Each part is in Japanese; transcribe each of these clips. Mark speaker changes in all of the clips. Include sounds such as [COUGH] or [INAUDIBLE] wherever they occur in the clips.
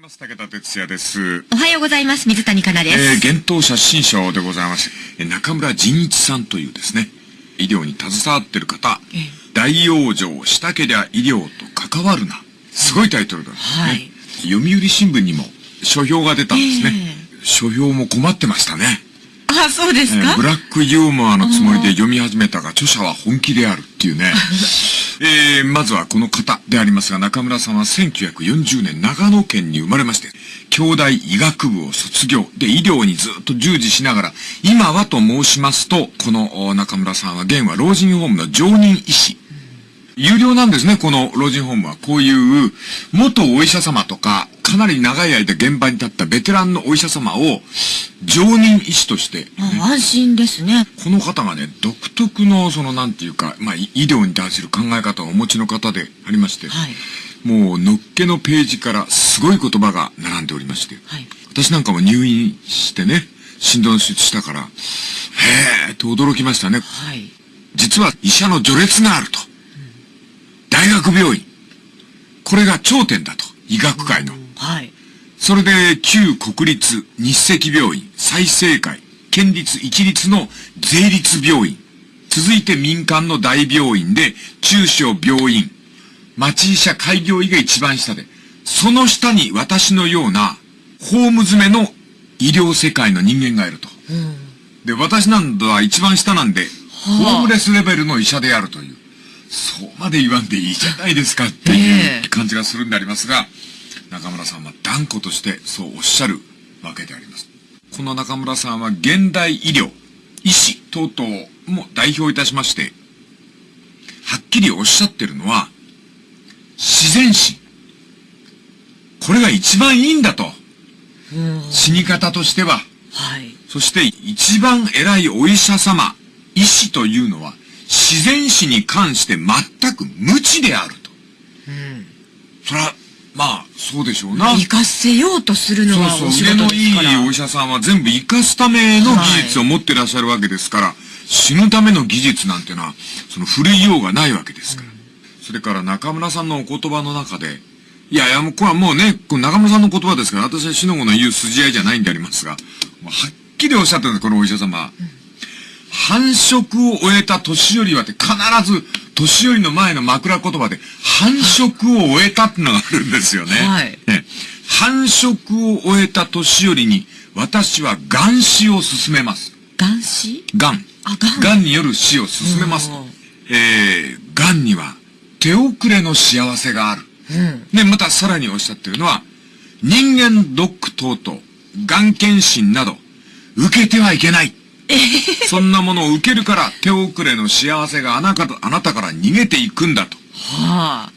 Speaker 1: ます武田哲也です。
Speaker 2: おはようございます。水谷香奈です。
Speaker 1: えー、幻冬写真賞でございます。えー中村仁一さんというですね、医療に携わってる方、
Speaker 2: ええ
Speaker 1: 大往生したけりゃ医療と関わるな。すごいタイトルなんですね。
Speaker 2: はい
Speaker 1: 読売新聞にも書評が出たんですね。書評も困ってましたね。
Speaker 2: あ、そうですか、
Speaker 1: えーブラックユーモアのつもりで読み始めたが、著者は本気であるっていうね。[LAUGHS] えー、まずはこの方でありますが、中村さんは1940年長野県に生まれまして、兄弟医学部を卒業で医療にずっと従事しながら、今はと申しますと、この中村さんは現は老人ホームの常任医師。有料なんですね、この老人ホームは。こういう、元お医者様とか、かなり長い間現場に立ったベテランのお医者様を、常任医師として、
Speaker 2: あ安心ですね。
Speaker 1: この方がね、独特の、その、なんていうか、まあ、い医療に対する考え方をお持ちの方でありまして、
Speaker 2: はい。
Speaker 1: もう、のっけのページからすごい言葉が並んでおりまして、
Speaker 2: はい。
Speaker 1: 私なんかも入院してね、心臓の手術したから、へーと驚きましたね。
Speaker 2: はい。
Speaker 1: 実は医者の序列があると。大学病院。これが頂点だと。医学界の。
Speaker 2: はい。
Speaker 1: それで、旧国立日赤病院、済生会、県立一律の税立病院、続いて民間の大病院で、中小病院、町医者開業医が一番下で、その下に私のような、ホーム詰めの医療世界の人間がいると。
Speaker 2: うん。
Speaker 1: で、私なんだは一番下なんで、
Speaker 2: はあ
Speaker 1: ホームレスレベルの医者であるという、そうまで言わんでいいじゃないですかってい
Speaker 2: ええ
Speaker 1: う感じがするんでありますが、中村さんは断固としてそうおっしゃるわけであります。この中村さんは現代医療、医師等々も代表いたしまして、はっきりおっしゃってるのは、自然死。これが一番いいんだと。
Speaker 2: うん。
Speaker 1: 死に方としては。
Speaker 2: はい。
Speaker 1: そして一番偉いお医者様、医師というのは自然死に関して全く無知であると。
Speaker 2: うん。
Speaker 1: そら、まあ、そうでしょうな。
Speaker 2: 生かせようとするのは
Speaker 1: そうそう、腕のいい。お医者さんは全部生かすための技術を持ってらっしゃるわけですから、死ぬための技術なんてのは、その古いようがないわけですから。それから中村さんのお言葉の中で、いやいや、もうこれはもうね、中村さんの言葉ですから、私は死の子の言う筋合いじゃないんでありますが、はっきりおっしゃってるんです、このお医者様。繁殖を終えた年寄りはって必ず、年寄りの前の枕言葉で、繁殖を終えたってのがあるんですよね。
Speaker 2: はい
Speaker 1: ね繁殖を終えた年寄りに、私は癌死を進めます。
Speaker 2: 眼死？
Speaker 1: 癌。
Speaker 2: あ、がん。
Speaker 1: 癌による死を進めます
Speaker 2: うん。
Speaker 1: えー、癌には手遅れの幸せがある。
Speaker 2: うん。
Speaker 1: で、またさらにおっしゃってるのは、人間ドック等々、癌検診など、受けてはいけない。そんなものを受けるから手遅れの幸せがあなたあなたから逃げていくんだと。
Speaker 2: はあ。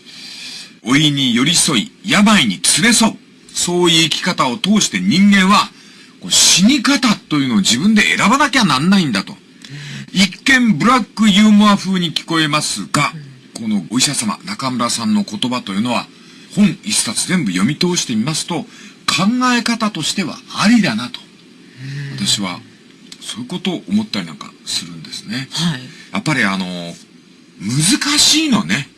Speaker 1: 老いに寄り添い、病に連れ添う。そういう生き方を通して人間は、死に方というのを自分で選ばなきゃなんないんだと。一見ブラックユーモア風に聞こえますが、このお医者様、中村さんの言葉というのは、本一冊全部読み通してみますと、考え方としてはありだなと。私は、そういうことを思ったりなんかするんですね。
Speaker 2: はい。
Speaker 1: やっぱりあの、難しいのね。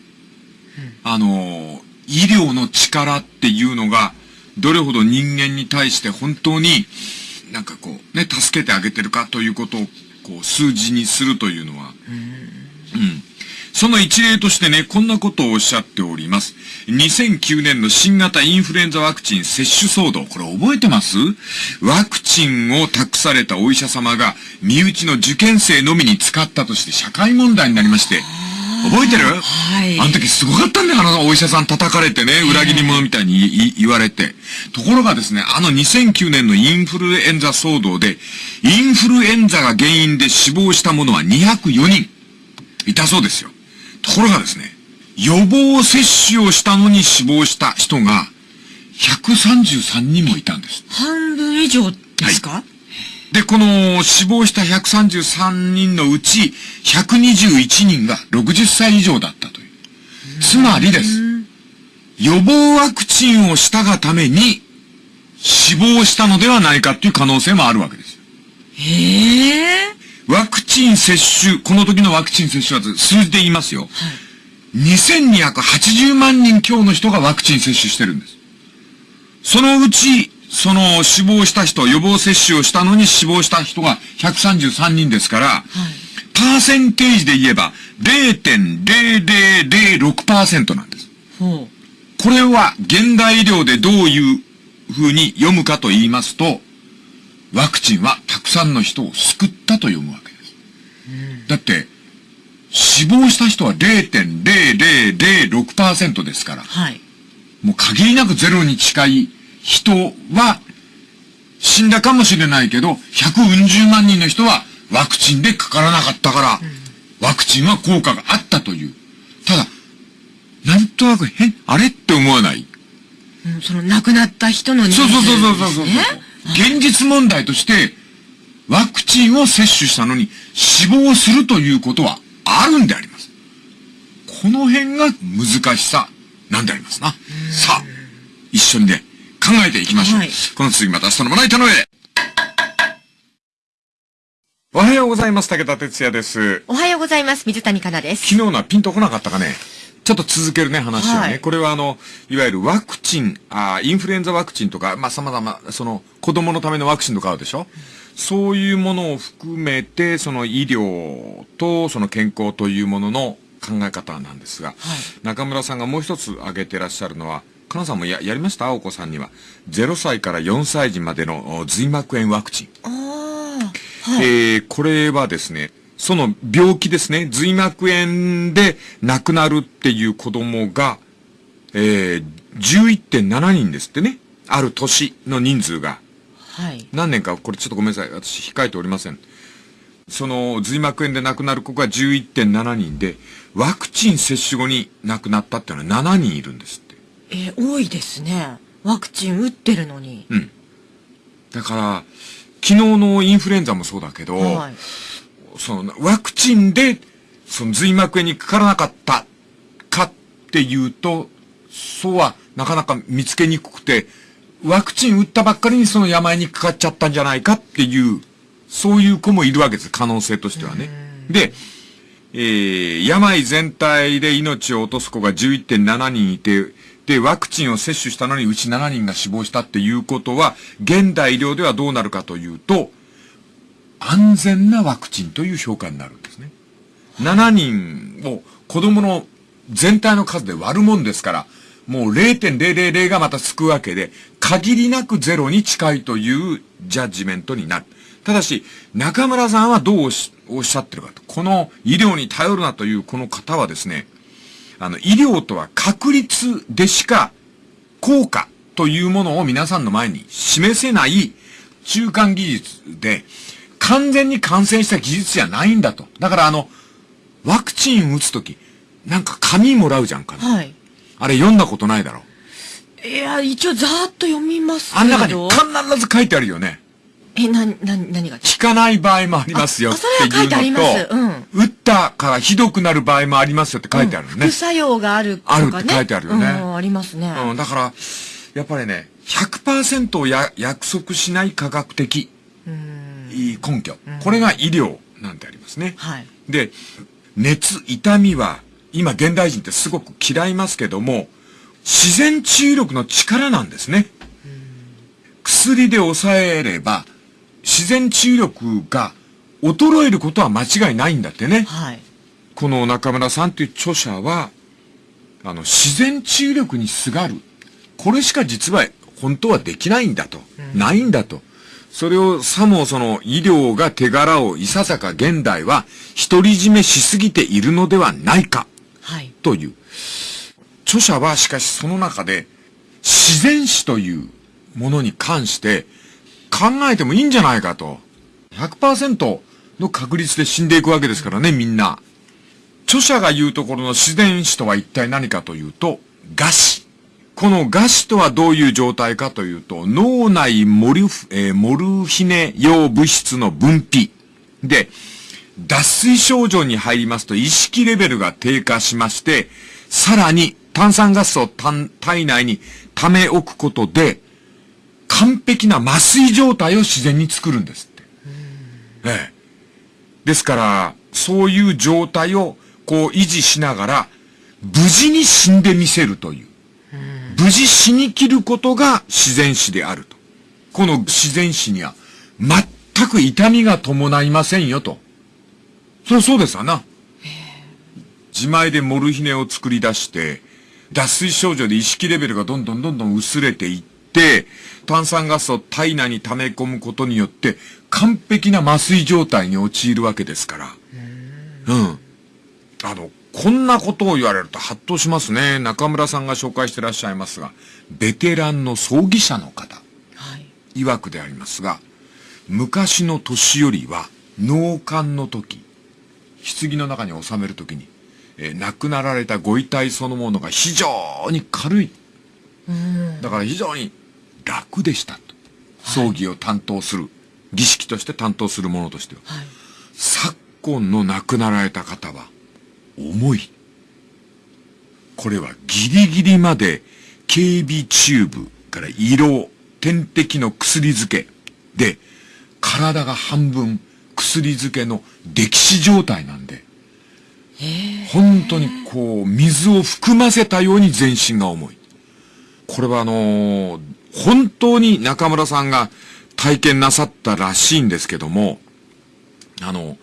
Speaker 1: あの、医療の力っていうのが、どれほど人間に対して本当に、なんかこう、ね、助けてあげてるかということを、こう、数字にするというのは、うん。その一例としてね、こんなことをおっしゃっております。2009年の新型インフルエンザワクチン接種騒動。これ覚えてます？ワクチンを託されたお医者様が、身内の受験生のみに使ったとして社会問題になりまして、覚えてる？
Speaker 2: はい。
Speaker 1: あの時すごかったんだよ、あのお医者さん叩かれてね、裏切り者みたいに言われて。ところがですね、あの2009年のインフルエンザ騒動で、インフルエンザが原因で死亡した者は204人いたそうですよ。ところがですね、予防接種をしたのに死亡した人が133人もいたんです。
Speaker 2: 半分以上ですか、
Speaker 1: で、この死亡した133人のうち121人が60歳以上だったという。つまりです。予防ワクチンをしたがために死亡したのではないかという可能性もあるわけですよ。
Speaker 2: へえ。
Speaker 1: ワクチン接種、この時のワクチン接種は数字で言いますよ。2280万人強の人がワクチン接種してるんです。そのうち、その死亡した人、予防接種をしたのに死亡した人が133人ですから、
Speaker 2: はい。
Speaker 1: パーセンテージで言えば0.0006%なんです。
Speaker 2: ほ
Speaker 1: これは現代医療でどういう風に読むかと言いますと、ワクチンはたくさんの人を救ったと読むわけです。だって、死亡した人は0.0006%ですから
Speaker 2: う。、はい。
Speaker 1: もう限りなくゼロに近い人は死んだかもしれないけど、百うん十万人の人はワクチンでかからなかったから、ワクチンは効果があったという。ただ、なんとなく変、あれって思わない？
Speaker 2: うん、その亡くなった人の人数
Speaker 1: そうそうそうそうそうそう。現実問題として、ワクチンを接種したのに死亡するということはあるんであります。この辺が難しさなんでありますな。さあ、一緒にね、考えていきましょう。
Speaker 2: はい
Speaker 1: この次また明日のまな板の上で。おはようございます。武田哲也です。
Speaker 3: おはようございます。水谷香奈です。
Speaker 1: 昨日のはピンとこなかったかね。ちょっと続けるね、話をね。
Speaker 3: はい
Speaker 1: これはあの、いわゆるワクチン、あーインフルエンザワクチンとか、まあ、様々、その、子供のためのワクチンとかあるでしょ、そういうものを含めて、その医療と、その健康というものの考え方なんですが、中村さんがもう一つ挙げてらっしゃるのは、かなさんもや、やりました？お子さんには。0歳から4歳児までのお髄膜炎ワクチン。
Speaker 3: ああ、はい。
Speaker 1: えーこれはですね、その病気ですね、髄膜炎で亡くなるっていう子供が、えー、11.7人ですってね。ある年の人数が。
Speaker 3: はい。
Speaker 1: 何年か、これちょっとごめんなさい。私控えておりません。その髄膜炎で亡くなる子が11.7人で、ワクチン接種後に亡くなったっていうのは7人いるんですって。
Speaker 3: えー多いですね。ワクチン打ってるのに。
Speaker 1: うん。だから、昨日のインフルエンザもそうだけど、
Speaker 3: はい。
Speaker 1: その、ワクチンで、その髄膜炎にかからなかったかっていうと、そうはなかなか見つけにくくて、ワクチン打ったばっかりにその病にかかっちゃったんじゃないかっていう、そういう子もいるわけです、可能性としてはね。で、えー、病全体で命を落とす子が11.7人いて、で、ワクチンを接種したのにうち7人が死亡したっていうことは、現代医療ではどうなるかというと、安全なワクチンという評価になるんですね。7人を子供の全体の数で割るもんですから、もう0.000がまたつくわけで、限りなくゼロに近いというジャッジメントになる。ただし、中村さんはどうおっしゃってるかと。この医療に頼るなというこの方はですね、あの、医療とは確率でしか効果というものを皆さんの前に示せない中間技術で、完全に感染した技術じゃないんだと。だからあの、ワクチン打つとき、なんか紙もらうじゃんか、
Speaker 3: はい。
Speaker 1: あれ読んだことないだろ。
Speaker 3: いや、一応ざーっと読みますけど。
Speaker 1: あん中に必ず書いてあるよね。
Speaker 3: え、な、な、何が
Speaker 1: 効か？ない場合もありますよ
Speaker 3: あ
Speaker 1: って
Speaker 3: あそれは書いてあり
Speaker 1: いう
Speaker 3: ます
Speaker 1: のと、打ったからひどくなる場合もありますよって書いてあるのね
Speaker 3: 副。作用があるとかね。
Speaker 1: あるって書いてあるよね
Speaker 3: うん、ありますね。
Speaker 1: うん、だから、やっぱりね、100%をや約束しない科学的根拠。これが医療なんてありますね。
Speaker 3: はい。
Speaker 1: で、熱、痛みは、今現代人ってすごく嫌いますけども、自然治癒力の力なんですね。薬で抑えれば、自然治癒力が衰えることは間違いないんだってね。
Speaker 3: はい。
Speaker 1: この中村さんという著者は、あの、自然治癒力にすがる。これしか実は本当はできないんだと。ないんだと。それをさもその医療が手柄をいささか現代は独り占めしすぎているのではないか
Speaker 3: はい。
Speaker 1: という。著者はしかしその中で自然史というものに関して考えてもいいんじゃないかと。100%の確率で死んでいくわけですからね、みんな。著者が言うところの自然史とは一体何かというと、餓死。この餓死とはどういう状態かというと、脳内モルフ、えーモルヒネ用物質の分泌。で、脱水症状に入りますと意識レベルが低下しまして、さらに炭酸ガスを体内に溜め置くことで、完璧な麻酔状態を自然に作るんですって。ええ。ですから、そういう状態をこう維持しながら、無事に死んでみせるという。無事死に切ることが自然死であると。この自然死には全く痛みが伴いませんよと。そりゃそうですわな。自前でモルヒネを作り出して、脱水症状で意識レベルがどんどんどんどん薄れていって、炭酸ガスを体内に溜め込むことによって、完璧な麻酔状態に陥るわけですから。うん。あの、こんなことを言われるとハッとしますね。中村さんが紹介してらっしゃいますが、ベテランの葬儀者の方、
Speaker 3: はい。
Speaker 1: 曰くでありますが、昔の年寄りは納棺の時、棺の中に収める時に、えー亡くなられたご遺体そのものが非常に軽い。だから非常に楽でしたと。葬儀を担当する、儀式として担当する者としては。
Speaker 3: はい。
Speaker 1: 昨今の亡くなられた方は、重い。これはギリギリまで警備チューブから色、点滴の薬漬けで、体が半分薬漬けの溺死状態なんで、本当にこう、水を含ませたように全身が重い。これはあのー本当に中村さんが体験なさったらしいんですけども、あの、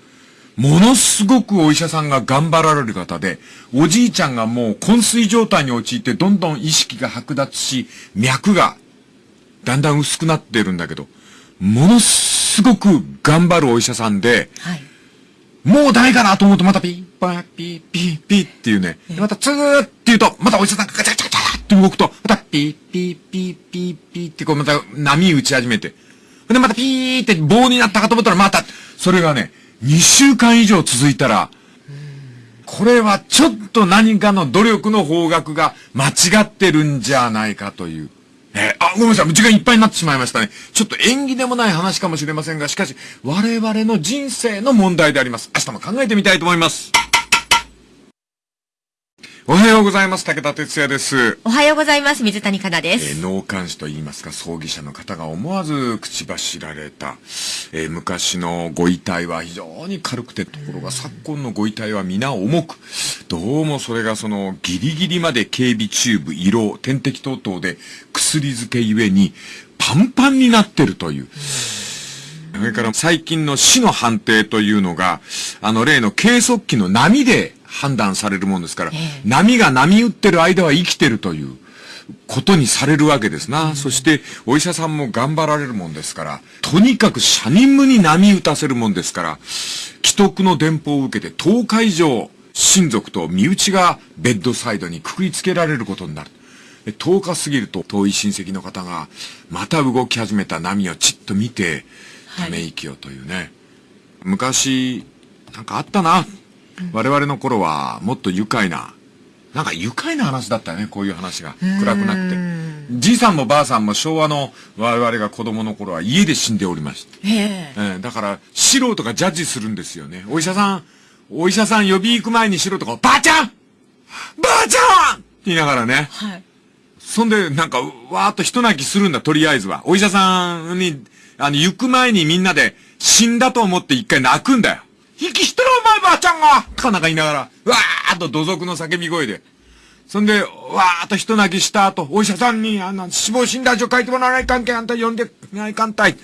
Speaker 1: ものすごくお医者さんが頑張られる方で、おじいちゃんがもう昏睡状態に陥ってどんどん意識が剥奪し、脈がだんだん薄くなってるんだけど、ものすごく頑張るお医者さんで、
Speaker 3: はい。
Speaker 1: もうダメかなと思うとまたピッパーピーピーピーっていうね。でまたツーって言うと、またお医者さんがガチャガチャガチャって動くと、またピーピーピーピーピーってこうまた波打ち始めて。でまたピーって棒になったかと思ったらまた、それがね、2週間以上続いたら、これはちょっと何かの努力の方角が間違ってるんじゃないかという。えーあ、ごめんなさい。時間いっぱいになってしまいましたね。ちょっと縁起でもない話かもしれませんが、しかし、我々の人生の問題であります。明日も考えてみたいと思います。おはようございます。武田哲也です。
Speaker 3: おはようございます。水谷香奈で
Speaker 1: え
Speaker 3: す。
Speaker 1: ー納棺師と言いますか、葬儀者の方が思わず口走られた、えー昔のご遺体は非常に軽くて、ところが昨今のご遺体は皆重く、どうもそれがそのギリギリまで警備チューブ、色、点滴等々で薬漬けゆえにパンパンになってるという。それから最近の死の判定というのが、あの例の計測器の波で判断されるもんですから、波が波打ってる間は生きてるということにされるわけですな。そしてお医者さんも頑張られるもんですから、とにかくシャニムに波打たせるもんですから、既得の電報を受けて10日以上親族と身内がベッドサイドにくくりつけられることになる。で10日過ぎると遠い親戚の方がまた動き始めた波をちっと見て、ため息をというね。昔、なんかあったな。我々の頃はもっと愉快な、なんか愉快な話だったよね、こういう話が。暗くなって。じいさんもばあさんも昭和の我々が子供の頃は家で死んでおりました。
Speaker 3: ええ
Speaker 1: えーだから、素人がジャッジするんですよね。お医者さん、お医者さん呼び行く前に素人が、ばあちゃんばあちゃんって言いながらね。
Speaker 3: はい。
Speaker 1: そんで、なんか、わーっと一泣きするんだ、とりあえずは。お医者さんに、あの、行く前にみんなで、死んだと思って一回泣くんだよ。息してるお前ばあちゃんがかなんか言いながら、わーっと土足の叫び声で。そんで、わーっと一泣きした後、お医者さんに、あの、死亡診断書書いてもらわないかんけん、あんた呼んでないかんたい。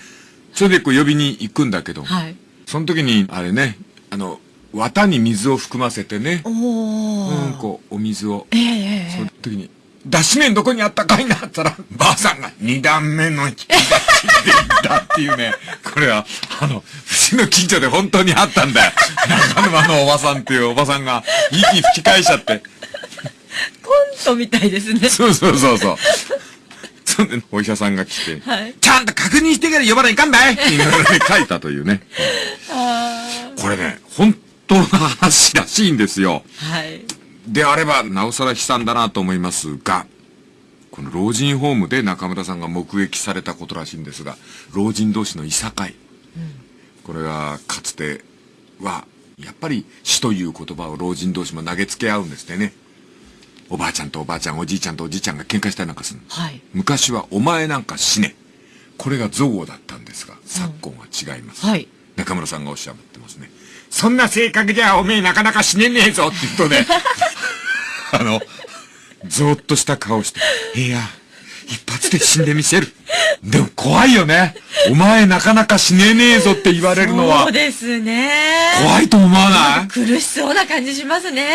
Speaker 1: それでこう呼びに行くんだけど、
Speaker 3: はい。
Speaker 1: その時に、あれね、あの、綿に水を含ませてね、
Speaker 3: お
Speaker 1: う
Speaker 3: ー。
Speaker 1: ん、こう、お水を、
Speaker 3: えええ
Speaker 1: その時に、脱脂麺どこにあったかいなったら、ばあさんが二段目の引き出しでいたっていうね、これは、あの、うちの近所で本当にあったんだよ。中沼のおばさんっていうおばさんが、息吹き返しちゃって。
Speaker 3: コントみたいですね。
Speaker 1: そうそうそうそう。そんで、お医者さんが来て、
Speaker 3: はい
Speaker 1: ちゃんと確認してから呼ばないかんだいって言いながらね、書いたというね。
Speaker 3: あ
Speaker 1: これね、本当の話らしいんですよ。
Speaker 3: ーはい。
Speaker 1: であれば、なおさら悲惨だなと思いますが、この老人ホームで中村さんが目撃されたことらしいんですが、老人同士のいさかい。これが、かつては、やっぱり死という言葉を老人同士も投げつけ合うんですってね。おばあちゃんとおばあちゃん、おじいちゃんとおじいちゃんが喧嘩したりなんかするの。
Speaker 3: はい。
Speaker 1: 昔はお前なんか死ね。これが憎悪だったんですが、昨今は違います。
Speaker 3: はい。
Speaker 1: 中村さんがおっしゃってますね。そんな性格じゃおめえなかなか死ねねえぞって言うとね、[LAUGHS] あの、ぞーっとした顔して、いや、一発で死んでみせる。でも怖いよね。お前なかなか死ねねえぞって言われるのは
Speaker 3: そう、ですね。
Speaker 1: 怖いと思わない？
Speaker 3: 苦しそうな感じしますね。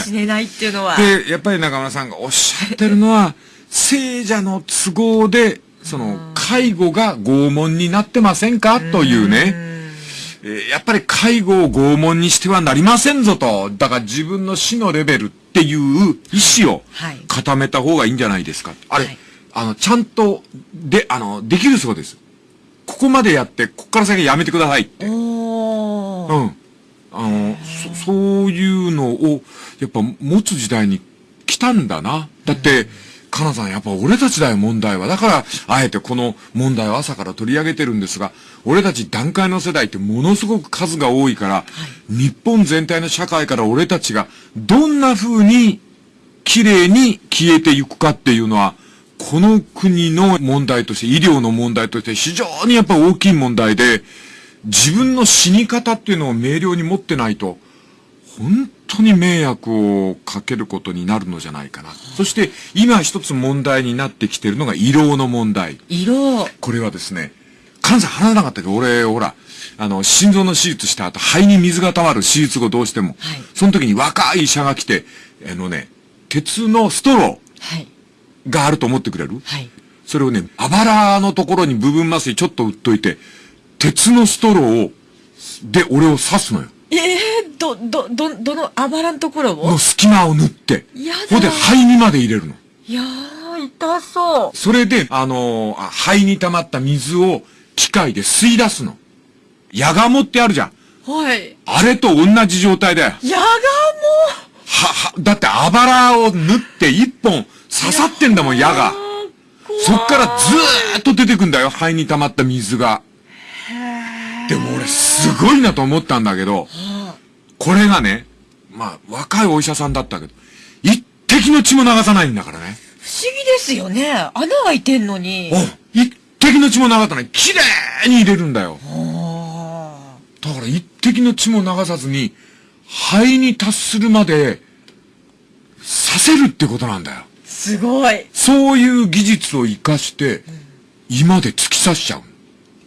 Speaker 1: え
Speaker 3: 死ねないっていうのは。
Speaker 1: で、やっぱり中村さんがおっしゃってるのは、聖者の都合で、その、介護が拷問になってませんか？というね。えーやっぱり介護を拷問にしてはなりませんぞと。だから自分の死のレベルっていう意思を
Speaker 3: はい
Speaker 1: 固めた方がいいんじゃないですか。あれ、
Speaker 3: はい
Speaker 1: あの、ちゃんと、で、あの、できるそうです。ここまでやって、ここから先やめてくださいって。うん。あの、そ、そういうのを、やっぱ持つ時代に来たんだな。だって、かなさん、やっぱ俺たちだよ、問題は。だから、あえてこの問題を朝から取り上げてるんですが、俺たち段階の世代ってものすごく数が多いから、日本全体の社会から俺たちがどんな風に綺麗に消えていくかっていうのは、この国の問題として、医療の問題として非常にやっぱ大きい問題で、自分の死に方っていうのを明瞭に持ってないと、本当に迷惑をかけることになるのじゃないかな。そして、今一つ問題になってきてるのが胃ろうの問題。
Speaker 3: 色。
Speaker 1: これはですね、関西話さなかったけど、俺、ほら、あの、心臓の手術した後、肺に水が溜まる手術後どうしても。
Speaker 3: はい
Speaker 1: その時に若い医者が来て、あのね、鉄のストロ
Speaker 3: はい。
Speaker 1: ーがあると思ってくれる？
Speaker 3: はい。
Speaker 1: それをね、あばらのところに部分麻酔ちょっと打っといて、鉄のストローを、で、俺を刺すのよ。
Speaker 3: ええー、ど、ど、ど、どのあばらんところを？
Speaker 1: の隙間を縫って。
Speaker 3: やだ
Speaker 1: ほんで、肺にまで入れるの。
Speaker 3: いやー、痛そう。
Speaker 1: それで、あのーあ肺に溜まった水を機械で吸い出すの。ヤガモってあるじゃん。
Speaker 3: はい。
Speaker 1: あれと同じ状態だよ。
Speaker 3: やがも
Speaker 1: は、は、だってあばらを縫って一本刺さってんだもん、矢が。そっからずーっと出てくんだよ、肺に溜まった水が。でも俺すごいなと思ったんだけど、これがね、まあ若いお医者さんだったけど、一滴の血も流さないんだからね。
Speaker 3: 不思議ですよね。穴開いてんのに。
Speaker 1: お一滴の血も流さない。綺麗に入れるんだよ。
Speaker 3: あ
Speaker 1: だから一滴の血も流さずに、肺に達するまで、させるってことなんだよ。
Speaker 3: ーすごい。
Speaker 1: そういう技術を活かして、胃まで突き刺しちゃう。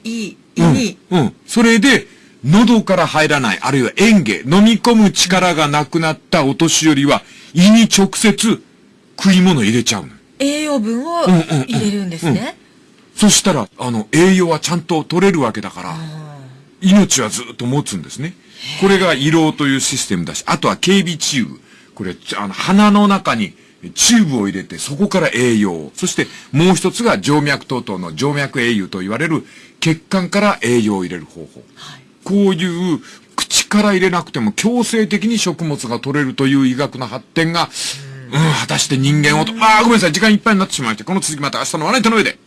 Speaker 3: いい。い
Speaker 1: うん
Speaker 3: い。。
Speaker 1: うん。それで、喉から入らない、あるいは嚥下、飲み込む力がなくなったお年寄りは、胃に直接食い物入れちゃうの。
Speaker 3: 栄養分を
Speaker 1: うんうんうん
Speaker 3: 入れるんですね。
Speaker 1: そしたら、あの、栄養はちゃんと取れるわけだから、命はずっと持つんですね。これが胃ろうというシステムだし、あとは経鼻チューブ。これ、ちあの、鼻の中にチューブを入れて、そこから栄養を。そして、もう一つが静脈等々の静脈栄養と言われる血管から栄養を入れる方法。こういう、口から入れなくても強制的に食物が取れるという医学の発展が、うん、果たして人間をと、ああ、ごめんなさい、時間いっぱいになってしまいました。この続きまた明日のワナイトの上で。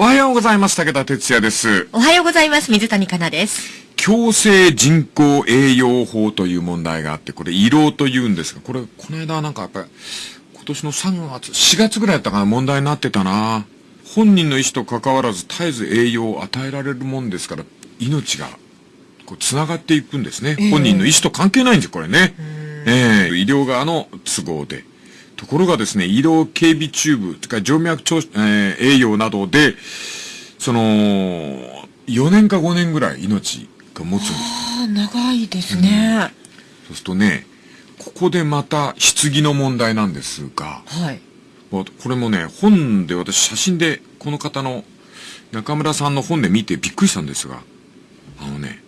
Speaker 1: おはようございます。武田哲也です。
Speaker 3: おはようございます。水谷香奈です。
Speaker 1: 強制人工栄養法という問題があって、これ、胃ろうと言うんですが、これ、この間なんかやっぱり、今年の3月、4月ぐらいだったかな、問題になってたな。本人の意思と関わらず絶えず栄養を与えられるもんですから、命が、こう、繋がっていくんですね。本人の意思と関係ないんですよ、これね。ええ医療側の都合で。ところがですね、医療警備チューブ、とか静脈調、えー栄養などで、その、4年か5年ぐらい命が持つんです。
Speaker 3: ああ、長いですね。
Speaker 1: そうするとね、ここでまた棺の問題なんですが、
Speaker 3: はい。
Speaker 1: これもね、本で私写真でこの方の中村さんの本で見てびっくりしたんですが、あのね、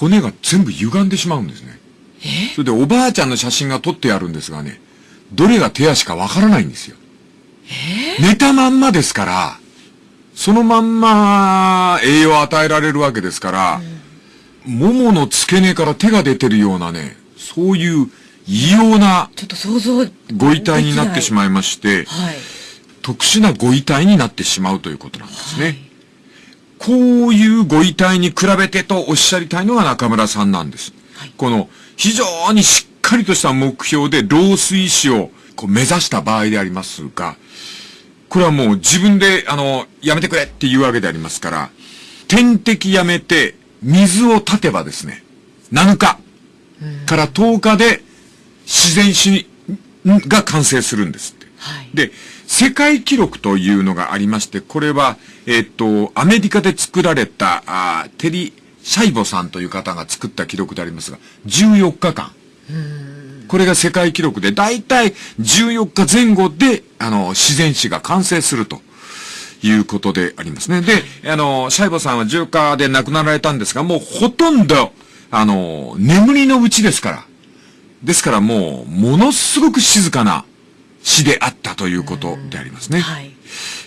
Speaker 1: 骨が全部歪んでしまうんですね。それでおばあちゃんの写真が撮ってあるんですがね、どれが手足かわからないんですよ。寝たまんまですから、そのまんま栄養を与えられるわけですから、ももの付け根から手が出てるようなね、そういう異様な
Speaker 3: ちょっと想像。
Speaker 1: ご遺体になってし
Speaker 3: ま
Speaker 1: まいまして、
Speaker 3: はい。
Speaker 1: 特殊なご遺体になってしまうということなんですね。こういうご遺体に比べてとおっしゃりたいのが中村さんなんです。この非常にしっかりとした目標で老衰死をこう目指した場合でありますが、これはもう自分で、あの、やめてくれっていうわけでありますから、点滴やめて水を立てばですね、7日から10日で自然死が完成するんですって。
Speaker 3: はい。
Speaker 1: で、世界記録というのがありまして、これは、えっ、と、アメリカで作られた、あーテリ・シャイボさんという方が作った記録でありますが、14日間。これが世界記録で、だいたい14日前後で、あの、自然死が完成すると。いうことでありますね。で、あの、シャイボさんは重火で亡くなられたんですが、もうほとんど、あの、眠りのうちですから。ですからもう、ものすごく静かな死であったということでありますね。
Speaker 3: はい。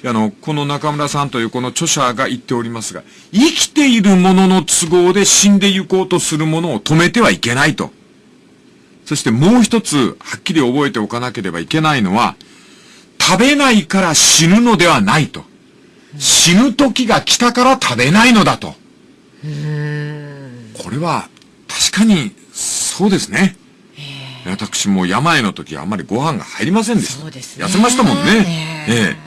Speaker 1: あの、この中村さんというこの著者が言っておりますが、生きているものの都合で死んでゆこうとするものを止めてはいけないと。そしてもう一つ、はっきり覚えておかなければいけないのは、食べないから死ぬのではないと。死ぬ時が来たから食べないのだと。これは、確かに、そうですね。私も病の時はあんまりご飯が入りませんでした。
Speaker 3: そうですね
Speaker 1: 痩せましたもんね。
Speaker 3: ね
Speaker 1: ええ。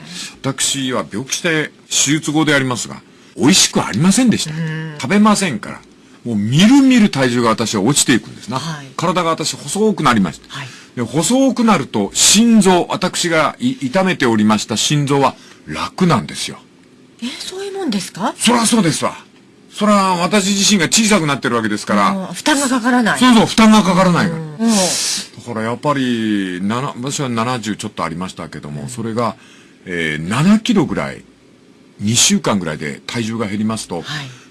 Speaker 1: 私は病気して手術後でありますが、美味しくありませんでした。食べませんから。もうみるみる体重が私は落ちていくんですな。
Speaker 3: はい
Speaker 1: 体が私細くなりました。
Speaker 3: はい
Speaker 1: で細くなると心臓、私がい痛めておりました心臓は楽なんですよ。
Speaker 3: え、そういうもんですか？
Speaker 1: そらそうですわ。そら私自身が小さくなってるわけですから、
Speaker 3: 負担がかからない。
Speaker 1: そうそう、負担がかからないから。だからやっぱり、私は70ちょっとありましたけども、それが、えー7キロぐらい、2週間ぐらいで体重が減りますと、
Speaker 3: はい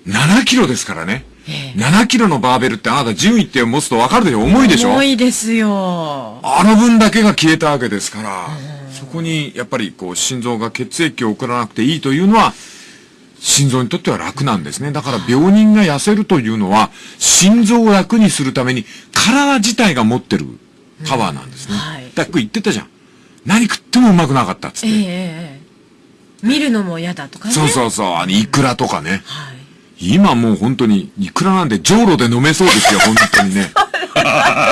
Speaker 1: 7キロですからね。
Speaker 3: ええ
Speaker 1: 7キロのバーベルってあなた順位って持つとわかるでしょ？重いでしょ？
Speaker 3: 重いですよ。
Speaker 1: あの分だけが消えたわけですから、そこにやっぱりこう心臓が血液を送らなくていいというのは、心臓にとっては楽なんですね。だから病人が痩せるというのは、心臓を楽にするために体自体が持ってるパワーなんですね。
Speaker 3: うんはい
Speaker 1: だから言ってたじゃん。何食ってもうまくなかったっつって。
Speaker 3: ええ見るのも嫌だとかね。
Speaker 1: そうそうそう、あの、イクラとかね。
Speaker 3: はい。
Speaker 1: 今もう本当に、イクラなんで、じょうろで飲めそうですよ、本当にね。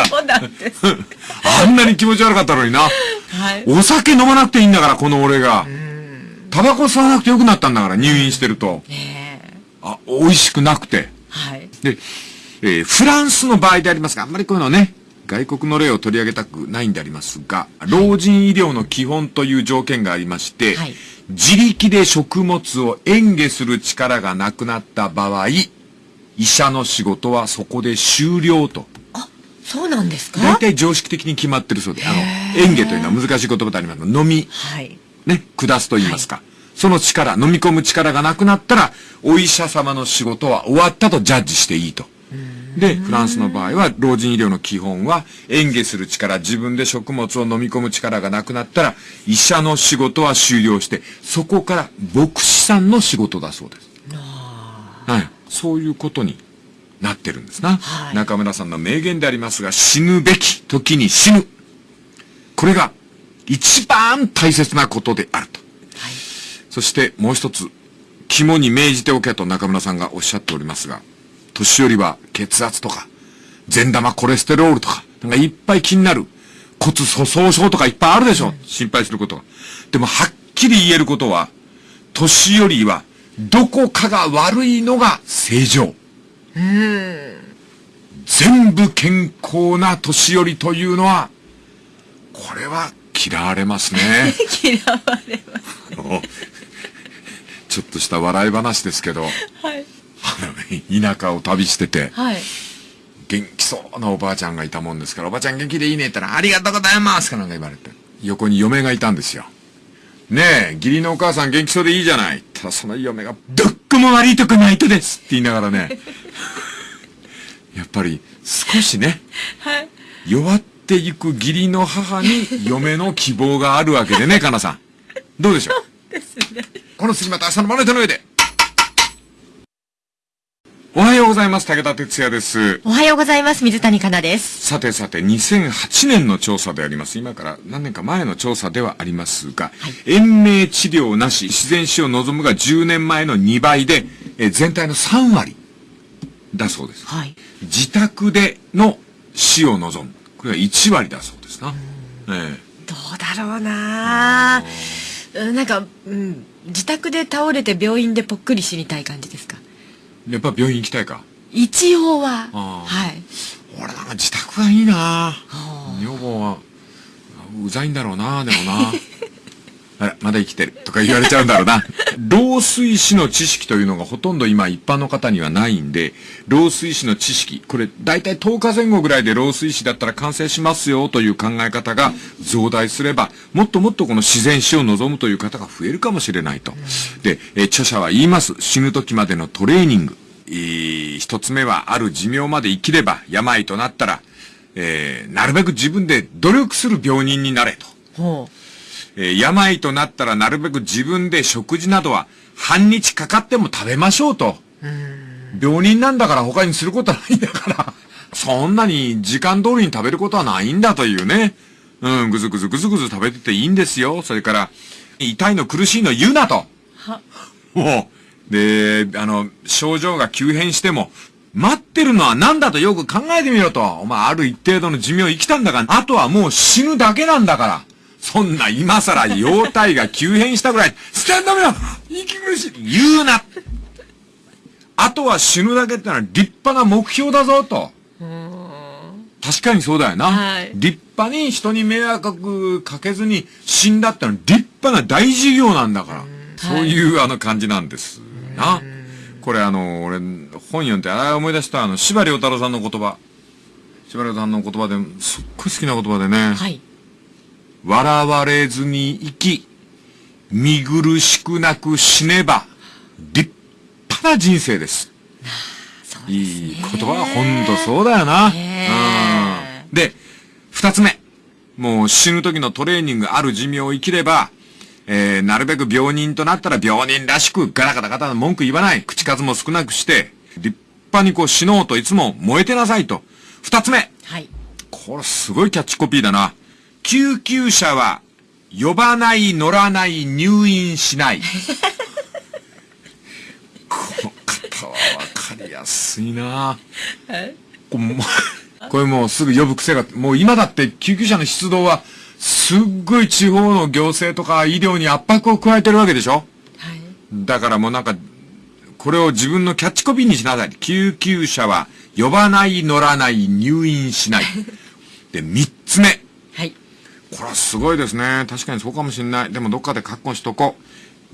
Speaker 3: そうなんです。
Speaker 1: あんなに気持ち悪かったのにな。
Speaker 3: はい。
Speaker 1: お酒飲まなくていいんだから、この俺が。タバコ吸わなくてよくなったんだから、入院してると。あ、美味しくなくて。
Speaker 3: はい。
Speaker 1: で、えーフランスの場合でありますが、あんまりこういうのね、外国の例を取り上げたくないんでありますが、老人医療の基本という条件がありまして、
Speaker 3: はい
Speaker 1: 自力で食物を嚥下する力がなくなった場合、医者の仕事はそこで終了と。
Speaker 3: あ、そうなんですか？
Speaker 1: 大体常識的に決まってるそうで、あの、
Speaker 3: へー
Speaker 1: 嚥下というのは難しい言葉でありますが、飲み、
Speaker 3: はい。
Speaker 1: ね、下すと言いますか。その力、飲み込む力がなくなったら、お医者様の仕事は終わったとジャッジしていいと。で、フランスの場合は、老人医療の基本は、嚥下する力、自分で食物を飲み込む力がなくなったら、医者の仕事は終了して、そこから牧師さんの仕事だそうです。はい。そういうことになってるんですな。
Speaker 3: はい
Speaker 1: 中村さんの名言でありますが、死ぬべき時に死ぬ。これが一番大切なことであると。そしてもう一つ、肝に銘じておけと中村さんがおっしゃっておりますが、年寄りは血圧とか、善玉コレステロールとか、なんかいっぱい気になる。骨粗鬆症とかいっぱいあるでしょ。心配することが。でもはっきり言えることは、年寄りはどこかが悪いのが正常。全部健康な年寄りというのは、これは嫌われますね。[LAUGHS]
Speaker 3: 嫌われます。[LAUGHS]
Speaker 1: ちょっとした笑い話ですけど、
Speaker 3: はい。[LAUGHS]
Speaker 1: 田舎を旅してて、
Speaker 3: はい。
Speaker 1: 元気そうなおばあちゃんがいたもんですから、おばあちゃん元気でいいねって言ったら、ありがとうございますかなんか言われて。横に嫁がいたんですよ。ねえ、義理のお母さん元気そうでいいじゃない。ただその嫁が、どっこも悪いとこないとですって言いながらね、[LAUGHS] やっぱり少しね、
Speaker 3: はい。
Speaker 1: 弱っていく義理の母に嫁の希望があるわけでね、かなさん。どうでしょう？[LAUGHS]
Speaker 3: ですね。
Speaker 1: この次また明日のまな板の上で。おはようございます。武田哲也です。
Speaker 3: おはようございます。水谷香奈です。
Speaker 1: さてさて、2008年の調査であります。今から何年か前の調査ではありますが、延命治療なし、自然死を望むが10年前の2倍で、えー全体の3割だそうです。
Speaker 3: はい。
Speaker 1: 自宅での死を望む。これは1割だそうですな。ええ
Speaker 3: どうだろうなうんなんか、うん、自宅で倒れて病院でぽっくり死にたい感じですか？
Speaker 1: やっぱ病院行きたいか。
Speaker 3: 一応は。はい。
Speaker 1: 俺なんか自宅がいいな
Speaker 3: は
Speaker 1: 女房は、うざいんだろうな、でもな。[LAUGHS] あら、まだ生きてる。とか言われちゃうんだろうな。[LAUGHS] 老衰死の知識というのがほとんど今一般の方にはないんで、老衰死の知識、これ大体10日前後ぐらいで老衰死だったら完成しますよという考え方が増大すれば、もっともっとこの自然死を望むという方が増えるかもしれないと。で、え著者は言います。死ぬ時までのトレーニング。えー、一つ目はある寿命まで生きれば病となったら、えー、なるべく自分で努力する病人になれと。
Speaker 3: ほ
Speaker 1: えー病となったらなるべく自分で食事などは半日かかっても食べましょうと。病人なんだから他にすることはないんだから、そんなに時間通りに食べることはないんだというね。うん、ぐずぐずぐずぐず食べてていいんですよ。それから、痛いの苦しいの言うなと。
Speaker 3: は
Speaker 1: もう、で、あの、症状が急変しても、待ってるのは何だとよく考えてみろと。お前ある一定度の寿命生きたんだから、あとはもう死ぬだけなんだから。そんな今更容体が急変したぐらい、スタンドめよ息苦しい言うなあとは死ぬだけってのは立派な目標だぞと。確かにそうだよな。
Speaker 3: はい
Speaker 1: 立派に人に迷惑かけずに死んだってのは立派な大事業なんだから。そういうあの感じなんですな。これあの、俺、本読んで、ああ思い出したあの、司馬遼太郎さんの言葉。司馬遼さんの言葉で、すっごい好きな言葉でね。
Speaker 3: はい。
Speaker 1: 笑われずに生き、見苦しくなく死ねば、立派な人生です。
Speaker 3: です
Speaker 1: いい言葉はほんとそうだよな。
Speaker 3: ね
Speaker 1: うん。で、二つ目。もう死ぬ時のトレーニングある寿命を生きれば、えー、なるべく病人となったら病人らしくガラガラガタ文句言わない。口数も少なくして、立派にこう死のうといつも燃えてなさいと。二つ目。
Speaker 3: はい。
Speaker 1: これすごいキャッチコピーだな。救急車は呼ばない、乗らない、入院しない。この方はわかりやすいなこれもうこれもうすぐ呼ぶ癖が、もう今だって救急車の出動はすっごい地方の行政とか医療に圧迫を加えてるわけでしょ？
Speaker 3: はい。
Speaker 1: だからもうなんか、これを自分のキャッチコピーにしなさい。救急車は呼ばない、乗らない、入院しない。で、三つ目。
Speaker 3: はい。
Speaker 1: これはすごいですね。確かにそうかもしれない。でもどっかで確保しとこう。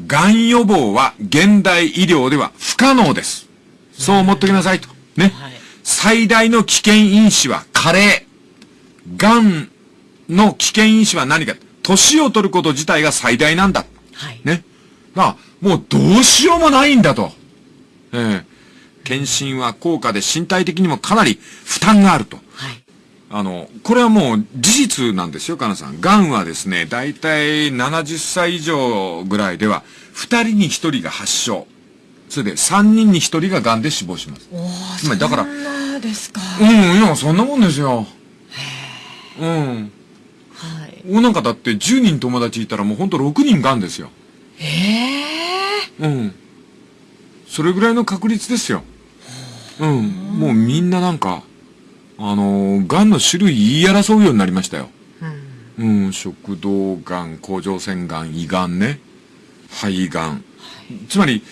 Speaker 1: 癌予防は現代医療では不可能です。そう思っときなさいと。ね。
Speaker 3: はい
Speaker 1: 最大の危険因子は加齢。癌の危険因子は何か。年を取ること自体が最大なんだ。
Speaker 3: はい。
Speaker 1: ね。が、もうどうしようもないんだと。ええ検診は高価で身体的にもかなり負担があると。
Speaker 3: はい。
Speaker 1: あの、これはもう事実なんですよ、かなさん。癌はですね、だいたい70歳以上ぐらいでは、2人に1人が発症。それで3人に1人が癌で死亡します。つまりだから
Speaker 3: そんなですか。
Speaker 1: うん、いや、そんなもんですよ。うん。
Speaker 3: はい。
Speaker 1: 俺なんかだって10人友達いたらもうほんと6人癌ですよ。
Speaker 3: ええ
Speaker 1: うん。それぐらいの確率ですよ。うん。もうみんななんか、あのー、癌の種類言い争うようになりましたよ。うん、食道癌、甲状腺癌、胃癌ね。肺癌。つまり、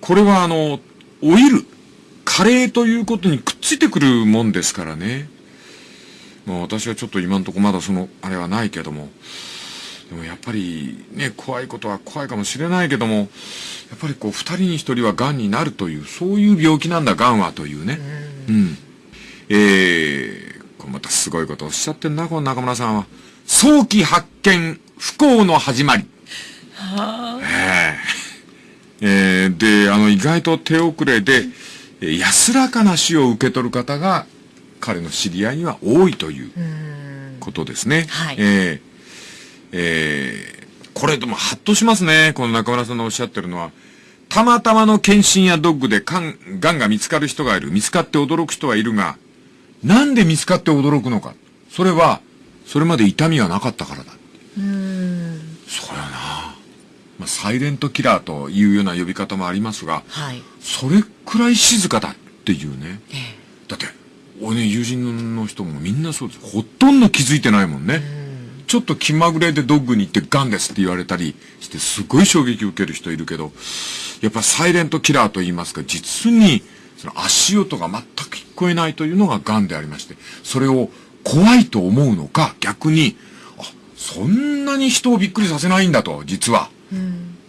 Speaker 1: これはあの、オイル、カレーということにくっついてくるもんですからね。まあ私はちょっと今んとこまだその、あれはないけども。でもやっぱりね、怖いことは怖いかもしれないけども、やっぱりこう、二人に一人は癌になるという、そういう病気なんだ、癌はというね。うん。えー、これまたすごいことをおっしゃってんな、この中村さんは。早期発見、不幸の始まり。えええーで、あの、意外と手遅れで、えー安らかな死を受け取る方が、彼の知り合いには多いということですね。
Speaker 3: はい
Speaker 1: えーえーこれでもハッとしますね。この中村さんのおっしゃってるのは。たまたまの検診やドッグでがんが見つかる人がいる。見つかって驚く人はいるが、なんで見つかって驚くのか。それは、それまで痛みはなかったからだ。そうやな。まあ、サイレントキラーというような呼び方もありますが、
Speaker 3: はい。
Speaker 1: それくらい静かだっていうね。
Speaker 3: え
Speaker 1: だって、俺ね、友人の人もみんなそうです。ほとんど気づいてないもんね。ちょっと気まぐれでドッグに行ってガンですって言われたりして、すごい衝撃を受ける人いるけど、やっぱサイレントキラーと言いますか、実に、その足音が全く聞こえないというのがガンでありまして、それを怖いと思うのか、逆に、あ、そんなに人をびっくりさせないんだと、実は。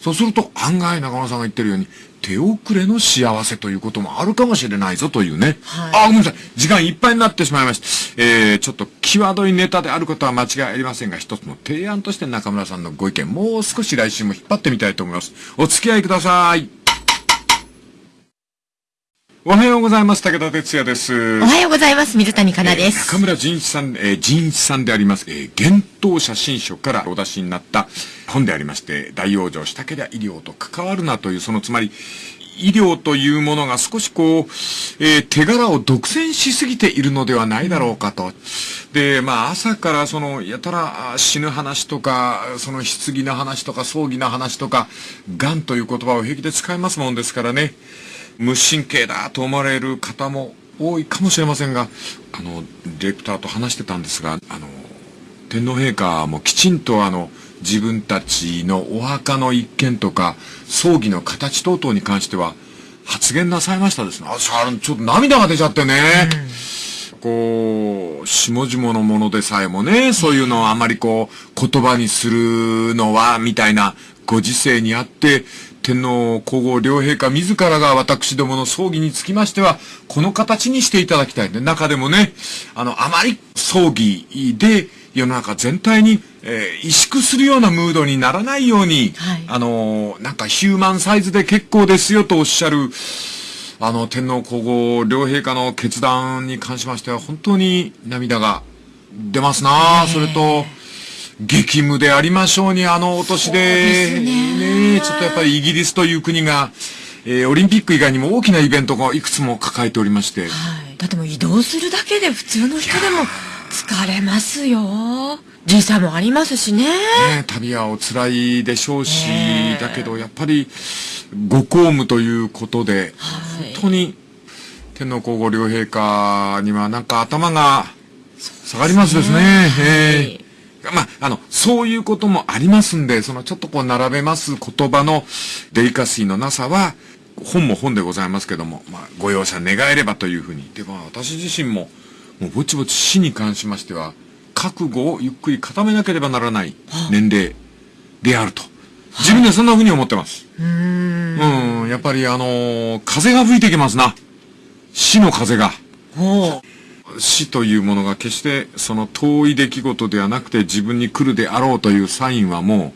Speaker 1: そうすると、案外中村さんが言ってるように、手遅れの幸せということもあるかもしれないぞというね。
Speaker 3: はい
Speaker 1: あ、ごめんなさい。時間いっぱいになってしまいました。えー、ちょっと際どいネタであることは間違いありませんが、一つの提案として中村さんのご意見、もう少し来週も引っ張ってみたいと思います。お付き合いください。おはようございます。武田哲也です。
Speaker 3: おはようございます。水谷香奈で
Speaker 1: えー
Speaker 3: す。
Speaker 1: 中村仁一さん、えー仁一さんであります、えー、幻冬写真書からお出しになった本でありまして、大往生したけりゃ医療と関わるなという、そのつまり、医療というものが少しこう、えー手柄を独占しすぎているのではないだろうかと。で、まあ朝からその、やたらあ死ぬ話とか、その棺の話とか葬儀の話とか、癌という言葉を平気で使いますもんですからね。無神経だと思われる方も多いかもしれませんが、あの、ディレクターと話してたんですが、あの、天皇陛下もきちんとあの、自分たちのお墓の一件とか、葬儀の形等々に関しては、発言なさいましたですね。あ、さちょっと涙が出ちゃってね。こう、下々のものでさえもね、そういうのをあまりこう、言葉にするのは、みたいなご時世にあって、天皇皇后両陛下自らが私どもの葬儀につきましては、この形にしていただきたい。ね。中でもね、あの、あまり葬儀で世の中全体に、えー萎縮するようなムードにならないように、
Speaker 3: はい。
Speaker 1: あの、なんかヒューマンサイズで結構ですよとおっしゃる、あの、天皇皇后両陛下の決断に関しましては、本当に涙が出ますな、それと、激務でありましょうに、あのお年で、
Speaker 3: ね
Speaker 1: ねちょっとやっぱりイギリスという国が、えーオリンピック以外にも大きなイベントがいくつも抱えておりまして、
Speaker 3: はい。だってもう移動するだけで普通の人でも疲れますよ。時差もありますしね。
Speaker 1: ね、旅はお辛いでしょうし、
Speaker 3: ねえ
Speaker 1: だけどやっぱりご公務ということで、
Speaker 3: はい
Speaker 1: 本当に天皇皇后両陛下にはなんか頭が下がりますですね。ええまあ、あの、そういうこともありますんで、そのちょっとこう並べます言葉のデリカシーのなさは、本も本でございますけども、まあ、ご容赦願えればというふうに。で、まあ、私自身も、もうぼちぼち死に関しましては、覚悟をゆっくり固めなければならない年齢であると。自分でそんな風に思ってます。
Speaker 3: うーん。
Speaker 1: うん、やっぱりあのー風が吹いてきますな。死の風が。
Speaker 3: ほう。
Speaker 1: 死というものが決してその遠い出来事ではなくて自分に来るであろうというサインはもう、あっ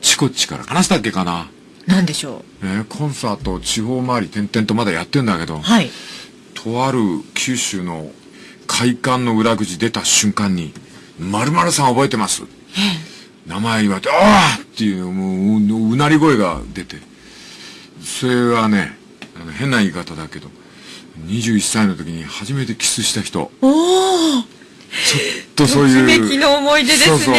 Speaker 1: ちこっちから話したっけかな？
Speaker 3: なんでしょ
Speaker 1: えーコンサート地方回り点々とまだやってんだけど
Speaker 3: う。、はい。
Speaker 1: とある九州の会館の裏口出た瞬間に、〇〇さん覚えてます？名前言われて、ああっていう、もうう、うなり声が出て。それはね、あの変な言い方だけど、21歳の時に初めてキスした人。
Speaker 3: おー
Speaker 1: とそういう。
Speaker 3: の思い出ですね
Speaker 1: そうそう、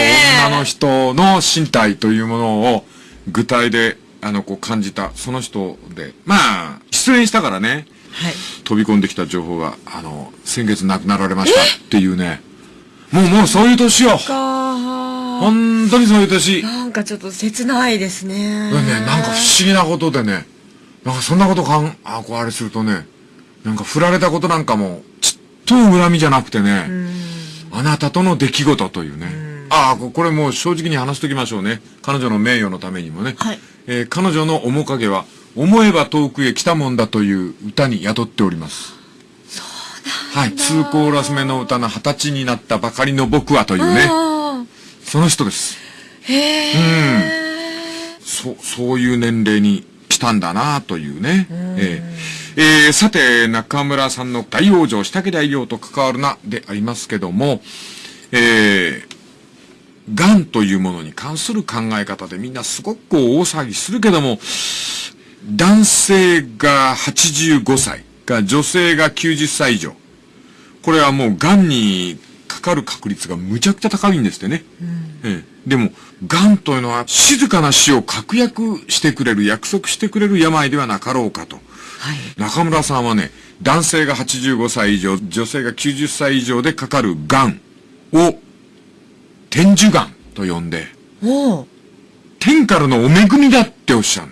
Speaker 1: 女の人の身体というものを具体で、あの、こう感じた、その人で。まあ、失恋したからね、
Speaker 3: はい。
Speaker 1: 飛び込んできた情報が、あの、先月亡くなられましたっていうね。もうもうそういう年よ。
Speaker 3: か
Speaker 1: 本当にそういう年。ね、
Speaker 3: なんかちょっと切ないですね。
Speaker 1: なんか不思議なことでね、なんかそんなことかん、あ、こうあれするとね、なんか振られたことなんかも、ちっとも恨みじゃなくてね、あなたとの出来事というね。ああ、ここれもう正直に話しときましょうね。彼女の名誉のためにもね。
Speaker 3: はい
Speaker 1: えー彼女の面影は、思えば遠くへ来たもんだという歌に宿っております。そうなんはい。ツーコーラス目の歌の二十歳になったばかりの僕はというね。
Speaker 3: あ
Speaker 1: その人です。
Speaker 3: ーへえ。
Speaker 1: そ、そういう年齢に来たんだなというね。えーえーさて、中村さんの大往生したけりゃ医療と関わるな、でありますけども、えー、癌というものに関する考え方でみんなすごくこう大騒ぎするけども、男性が85歳が女性が90歳以上。これはもう癌にかかる確率がむちゃくちゃ高いんですってね。ええでも、癌というのは静かな死を確約してくれる、約束してくれる病ではなかろうかと。
Speaker 3: はい。
Speaker 1: 中村さんはね、男性が85歳以上、女性が90歳以上でかかる癌を、天寿癌と呼んで、天からのお恵みだっておっしゃる。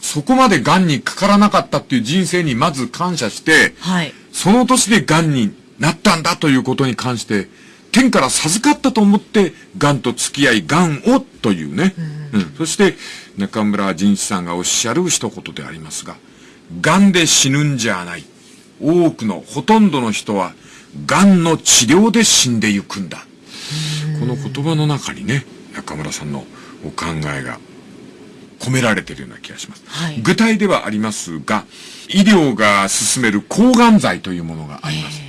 Speaker 1: そこまで癌にかからなかったっていう人生にまず感謝して、
Speaker 3: はい。
Speaker 1: その年で癌になったんだということに関して、天から授かったと思って、癌と付き合い、癌をというね。うん、うん、そして、中村仁一さんがおっしゃる一言でありますが、癌で死ぬんじゃない。多くの、ほとんどの人は、癌の治療で死んでゆくんだ。この言葉の中にね、中村さんのお考えが込められているような気がします。はい、具体ではありますが、医療が進める抗がん剤というものがあります。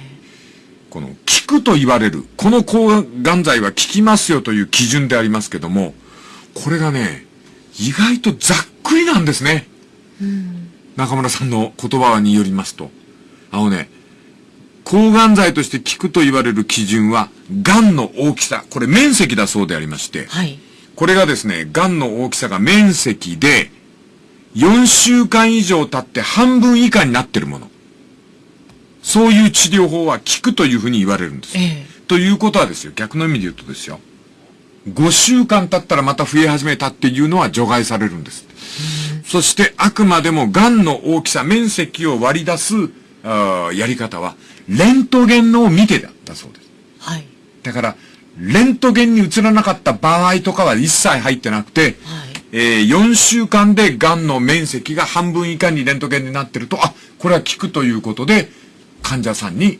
Speaker 1: この効くと言われる、この抗がん剤は効きますよという基準でありますけども、これがね、意外とざっくりなんですね。うん、中村さんの言葉によりますと。あのね、抗がん剤として効くと言われる基準は、癌の大きさ、これ面積だそうでありまして、はい、これがですね、癌の大きさが面積で、4週間以上経って半分以下になってるもの。そういう治療法は効くというふうに言われるんです。えー、ということはですよ、逆の意味で言うとですよ。5週間経ったらまた増え始めたっていうのは除外されるんです。そしてあくまでも癌の大きさ、面積を割り出すあやり方は、レントゲンのを見てだ、だそうです。はい。だから、レントゲンに映らなかった場合とかは一切入ってなくて、はい、えー、4週間で癌の面積が半分以下にレントゲンになってると、あ、これは効くということで、患者さんに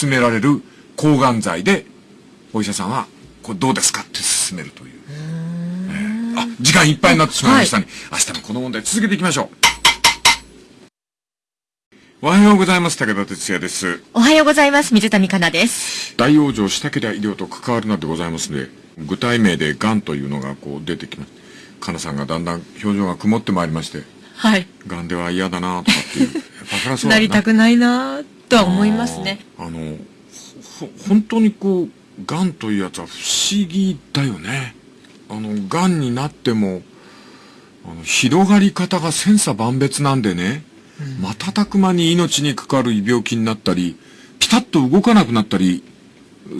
Speaker 1: 勧められる抗がん剤で、お医者さんは、これどうですか？って勧めるという。えー、あ、時間いっぱいになってしまいましたね。はい、明日もこの問題続けていきましょう。おはようございます。武田哲也です。
Speaker 3: おはようございます。水谷香奈です。
Speaker 1: 大往生したけりゃ医療と関わるなでございますので、具体名で癌というのがこう出てきます。香奈さんがだんだん表情が曇ってまいりまして、はい。癌では嫌だなとかっていう。そ
Speaker 3: らそう [LAUGHS] なりたくないなとは思いますね。
Speaker 1: あの、ほ、本当にこう、癌というやつは不思議だよね。あの、癌になっても、あの、広がり方が千差万別なんでね、瞬く間に命にかかる病気になったり、ピタッと動かなくなったり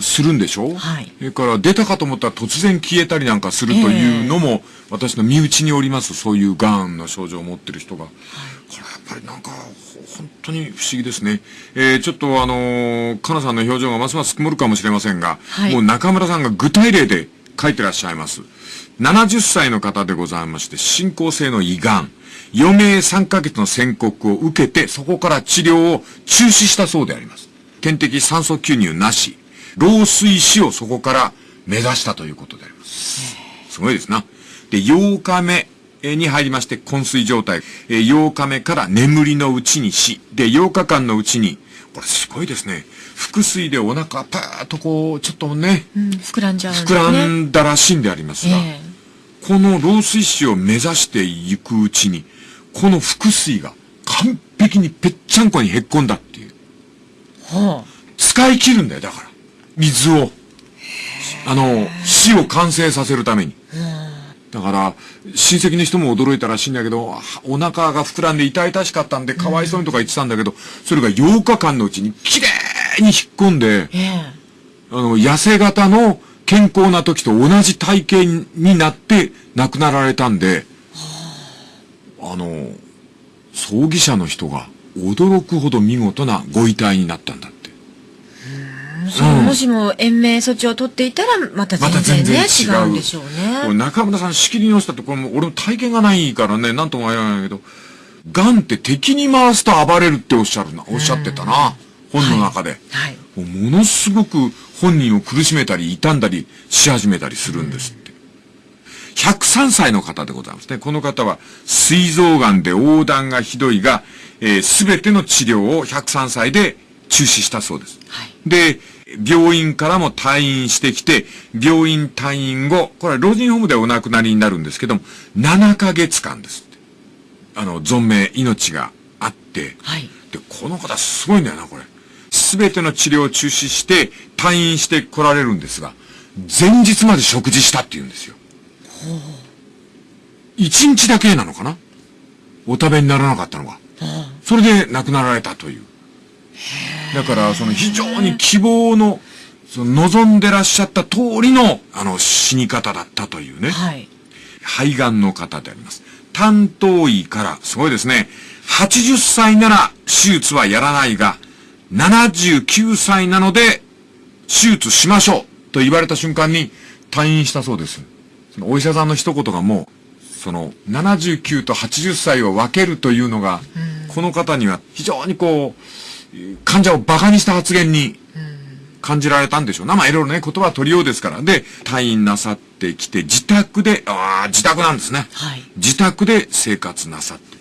Speaker 1: するんでしょ？はい。それから出たかと思ったら突然消えたりなんかするというのも、えー、私の身内におります、そういう癌の症状を持ってる人が。はい、これやっぱりなんか、本当に不思議ですね。えー、ちょっとあのー、かなさんの表情がますます曇るかもしれませんが、はい、もう中村さんが具体例で書いてらっしゃいます。70歳の方でございまして、進行性の胃がん。余命3ヶ月の宣告を受けて、そこから治療を中止したそうであります。点滴酸素吸入なし、老衰死をそこから目指したということであります。すごいですな。で、8日目に入りまして、昏睡状態。8日目から眠りのうちに死。で、8日間のうちに、これすごいですね。腹水でお腹パーッとこう、ちょっとね、
Speaker 3: うん、膨らんじゃう、ね、
Speaker 1: 膨らんだらしいんでありますが、えー、この老衰死を目指していくうちに、この腹水が完璧にぺっちゃんこにへっこんだっていう。はあ、使い切るんだよ、だから。水を。あの、死を完成させるために。だから、親戚の人も驚いたらしいんだけど、お腹が膨らんで痛々しかったんで、かわいそうにとか言ってたんだけど、それが8日間のうちにきれいに引っ込んで、あの、痩せ型の健康な時と同じ体型になって亡くなられたんで、あの、葬儀者の人が驚くほど見事なご遺体になったんだ
Speaker 3: そう、もしも延命措置を取っていたら、また全然ね、ま、違うんでしょうね。
Speaker 1: 中村さん仕切り直したって、これも俺も体験がないからね、なんとも言わないけど、癌って敵に回すと暴れるっておっしゃるな、おっしゃってたな、本の中で。はい。はい、ものすごく本人を苦しめたり、傷んだりし始めたりするんですって。103歳の方でございますね。この方は、膵臓癌で横断がひどいが、す、え、べ、ての治療を103歳で中止したそうです。はい、で、病院からも退院してきて、病院退院後、これは老人ホームでお亡くなりになるんですけども、7ヶ月間です。あの、存命、命があって、はい、で、この方すごいんだよな、これ。すべての治療を中止して、退院して来られるんですが、前日まで食事したって言うんですよ。一日だけなのかな？お食べにならなかったのが。それで亡くなられたという。だから、その非常に希望の、その望んでらっしゃった通りの、あの、死に方だったというね。はい。肺がんの方であります。担当医から、すごいですね。80歳なら手術はやらないが、79歳なので、手術しましょうと言われた瞬間に退院したそうです。そのお医者さんの一言がもう、その79と80歳を分けるというのが、この方には非常にこう、患者を馬鹿にした発言に感じられたんでしょうな。まあいろいろね、言葉は取りようですから。で、退院なさってきて、自宅で、ああ、自宅なんですね。
Speaker 3: はい
Speaker 1: 自宅で生活なさって。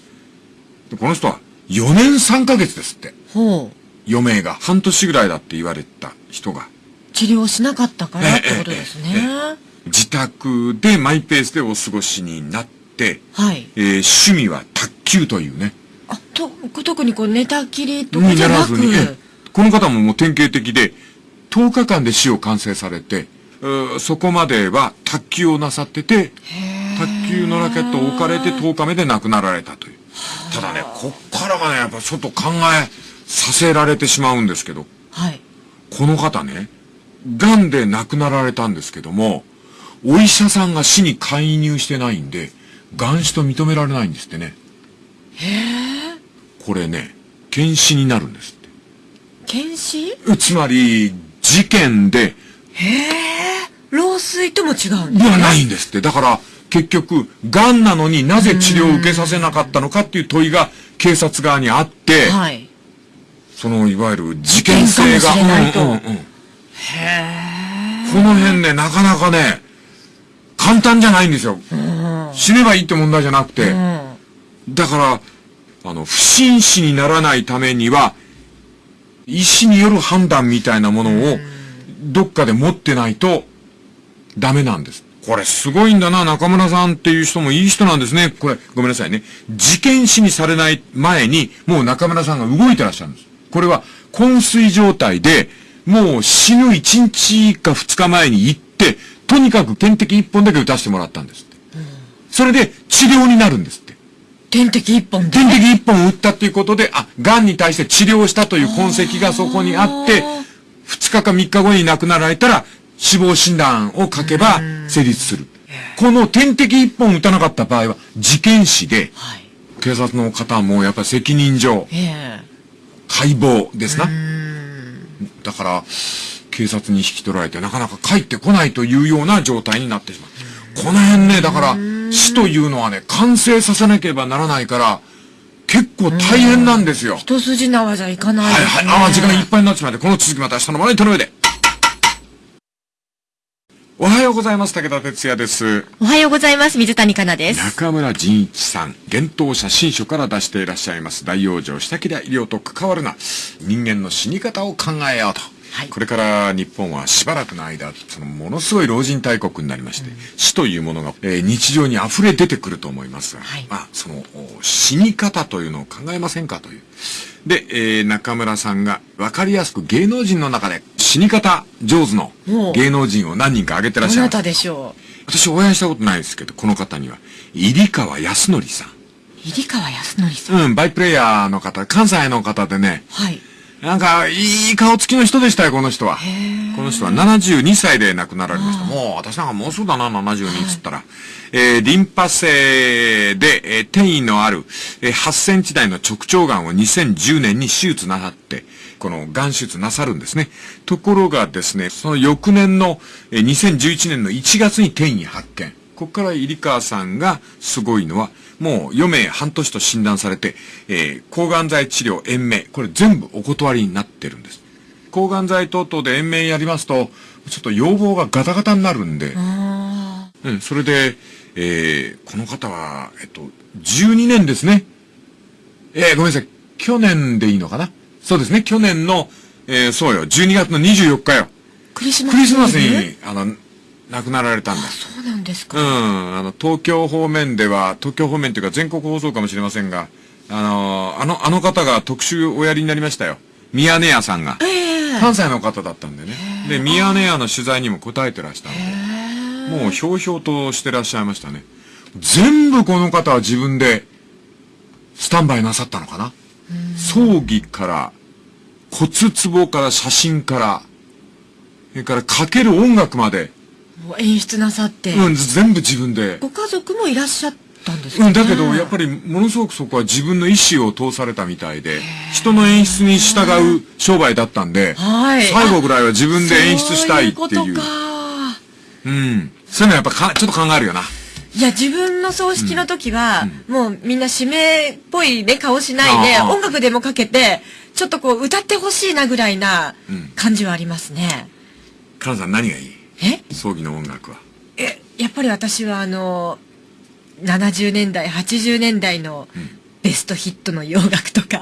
Speaker 1: でこの人は4年3ヶ月ですって。
Speaker 3: ほう。
Speaker 1: 余命が半年ぐらいだって言われた人が。
Speaker 3: 治療しなかったからってことですね。
Speaker 1: えええ自宅でマイペースでお過ごしになって、
Speaker 3: はい。
Speaker 1: えー趣味は卓球というね。
Speaker 3: あ、と、特にこう寝たきりとか
Speaker 1: に
Speaker 3: じゃなく、
Speaker 1: ならずに、ええこの方ももう典型的で、10日間で死を完成されて、そこまでは卓球をなさってて、卓球のラケットを置かれて10日目で亡くなられたという。ただね、こっからがね、やっぱちょっと考えさせられてしまうんですけど、
Speaker 3: はい。
Speaker 1: この方ね、癌で亡くなられたんですけども、お医者さんが死に介入してないんで、癌死と認められないんですってね。これね、検死になるんですって。
Speaker 3: 検視？
Speaker 1: つまり、事件で、
Speaker 3: 老衰とも違うん
Speaker 1: ではないんですって。だから、結局、癌なのになぜ治療を受けさせなかったのかっていう問いが警察側にあって、
Speaker 3: はい。
Speaker 1: その、いわゆる事件性が、うんうんうんこの辺ね、なかなかね、簡単じゃないんですよ。死ねばいいって問題じゃなくて、
Speaker 3: うん。
Speaker 1: だから、あの、不審死にならないためには、医師による判断みたいなものを、どっかで持ってないと、ダメなんです。これすごいんだな、中村さんっていう人もいい人なんですね。これ、ごめんなさいね。事件死にされない前に、もう中村さんが動いてらっしゃるんです。これは、昏睡状態で、もう死ぬ1日か2日前に行って、とにかく点滴1本だけ打たせてもらったんです。それで治療になるんです。
Speaker 3: 点滴一本で。
Speaker 1: 点滴1本打ったっていうことで、あ、癌に対して治療したという痕跡がそこにあって、2日か3日後に亡くなられたら、死亡診断を書けば成立する。この点滴1本打たなかった場合は、事件死で、
Speaker 3: はい。
Speaker 1: 警察の方もやっぱり責任上、
Speaker 3: え
Speaker 1: 解剖ですな。だから、警察に引き取られてなかなか帰ってこないというような状態になってしまう。この辺ね、だから、死というのはね、完成させなければならないから、結構大変なんですよ
Speaker 3: え。。一筋縄じゃいかない
Speaker 1: はい。はい。ああ、時間いっぱいになってしまって、この続きまた明日のまな板の上で。おはようございます。武田哲也です。
Speaker 2: おはようございます。水谷香奈です。
Speaker 1: 中村仁一さん、幻冬写真書から出していらっしゃいます。大養生下切り医療と関わるな。人間の死に方を考えようと。
Speaker 3: はい
Speaker 1: これから日本はしばらくの間、そのものすごい老人大国になりまして、死というものが、えー日常に溢れ出てくると思いますが、
Speaker 3: はい
Speaker 1: まあ、そのお死に方というのを考えませんかという。で、えー中村さんが分かりやすく芸能人の中で死に方上手の芸能人を何人か挙げてらっしゃいます
Speaker 3: どなた。でしょ
Speaker 1: 私お会いしたことないですけど、この方には、入川康則さん。
Speaker 3: う入川康則さん。
Speaker 1: うん、バイプレイヤーの方、関西の方でね、
Speaker 3: はい。
Speaker 1: なんか、いい顔つきの人でしたよ、この人は。この人は72歳で亡くなられました。もう、私なんかもうすぐだな、72っつったら。えー、リンパ性で、えー転移のある、えー8センチ台の直腸癌を2010年に手術なさって、この癌手術なさるんですね。ところがですね、その翌年の、えー2011年の1月に転移発見。ここから入川さんがすごいのは、もう余命半年と診断されて、えー抗がん剤治療、延命、これ全部お断りになってるんです。抗がん剤等々で延命やりますと、ちょっと要望がガタガタになるんで、
Speaker 3: あ
Speaker 1: うん、それで、えーこの方は、えっと、12年ですね。えーごめんなさい。去年でいいのかな？そうですね。去年の、えーそうよ、12月の24日よ。
Speaker 3: ークリスマス
Speaker 1: クリスマスに、あの、亡くなられたんだ。
Speaker 3: そうなんですか。
Speaker 1: うん、あの、東京方面では、東京方面というか全国放送かもしれませんが、あの、あの、あの方が特集おやりになりましたよ。ミヤネ屋さんが。
Speaker 3: ええ
Speaker 1: 関西の方だったんでね。で、ミヤネ屋の取材にも答えてらしたんで、もうひょうひょうとしてらっしゃいましたね。全部この方は自分で、スタンバイなさったのかな葬儀から、骨壺から写真から、それからかける音楽まで、
Speaker 3: 演出なさって、
Speaker 1: うん、全部自分で。
Speaker 3: ご家族もいらっしゃったんですか、ね、
Speaker 1: うん、だけど、やっぱり、ものすごくそこは自分の意思を通されたみたいで、人の演出に従う商売だったんで、
Speaker 3: はい
Speaker 1: 最後ぐらいは自分で演出したいっていう。
Speaker 3: そういうことか。
Speaker 1: うん。そういうのはやっぱか、ちょっと考えるよな。
Speaker 3: いや、自分の葬式の時は、もうみんな指名っぽいね、顔しないで、音楽でもかけて、ちょっとこう、歌ってほしいなぐらいな
Speaker 1: うん
Speaker 3: 感じはありますね。
Speaker 1: カナさん何がいい？
Speaker 3: え？
Speaker 1: 葬儀の音楽は。
Speaker 3: え、やっぱり私はあの、70年代、80年代のベストヒットの洋楽とか、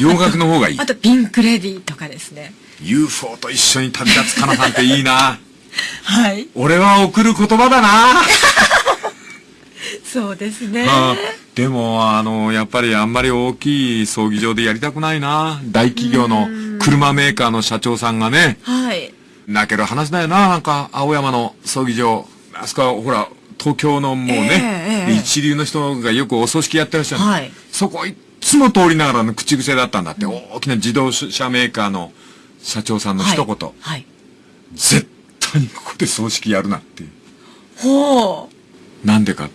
Speaker 1: 洋楽の方がいい [LAUGHS]
Speaker 3: あ。とピンクレディーとかですね。
Speaker 1: UFO と一緒に旅立つカナさんっていいな。[LAUGHS]
Speaker 3: はい。
Speaker 1: 俺は送る言葉だな。[LAUGHS]
Speaker 3: そうですね。
Speaker 1: あでも、あの、やっぱりあんまり大きい葬儀場でやりたくないな。大企業の車メーカーの社長さんがね、
Speaker 3: はい。
Speaker 1: 泣ける話だよな、なんか、青山の葬儀場。あそこは、ほら、東京のもうね、
Speaker 3: ええええ
Speaker 1: 一流の人がよくお葬式やってらっしゃる。
Speaker 3: はい
Speaker 1: そこいっつも通りながらの口癖だったんだって、大きな自動車メーカーの社長さんの一言。
Speaker 3: はい。はい。
Speaker 1: 絶対にここで葬式やるなっていう。
Speaker 3: ほう。
Speaker 1: なんでか、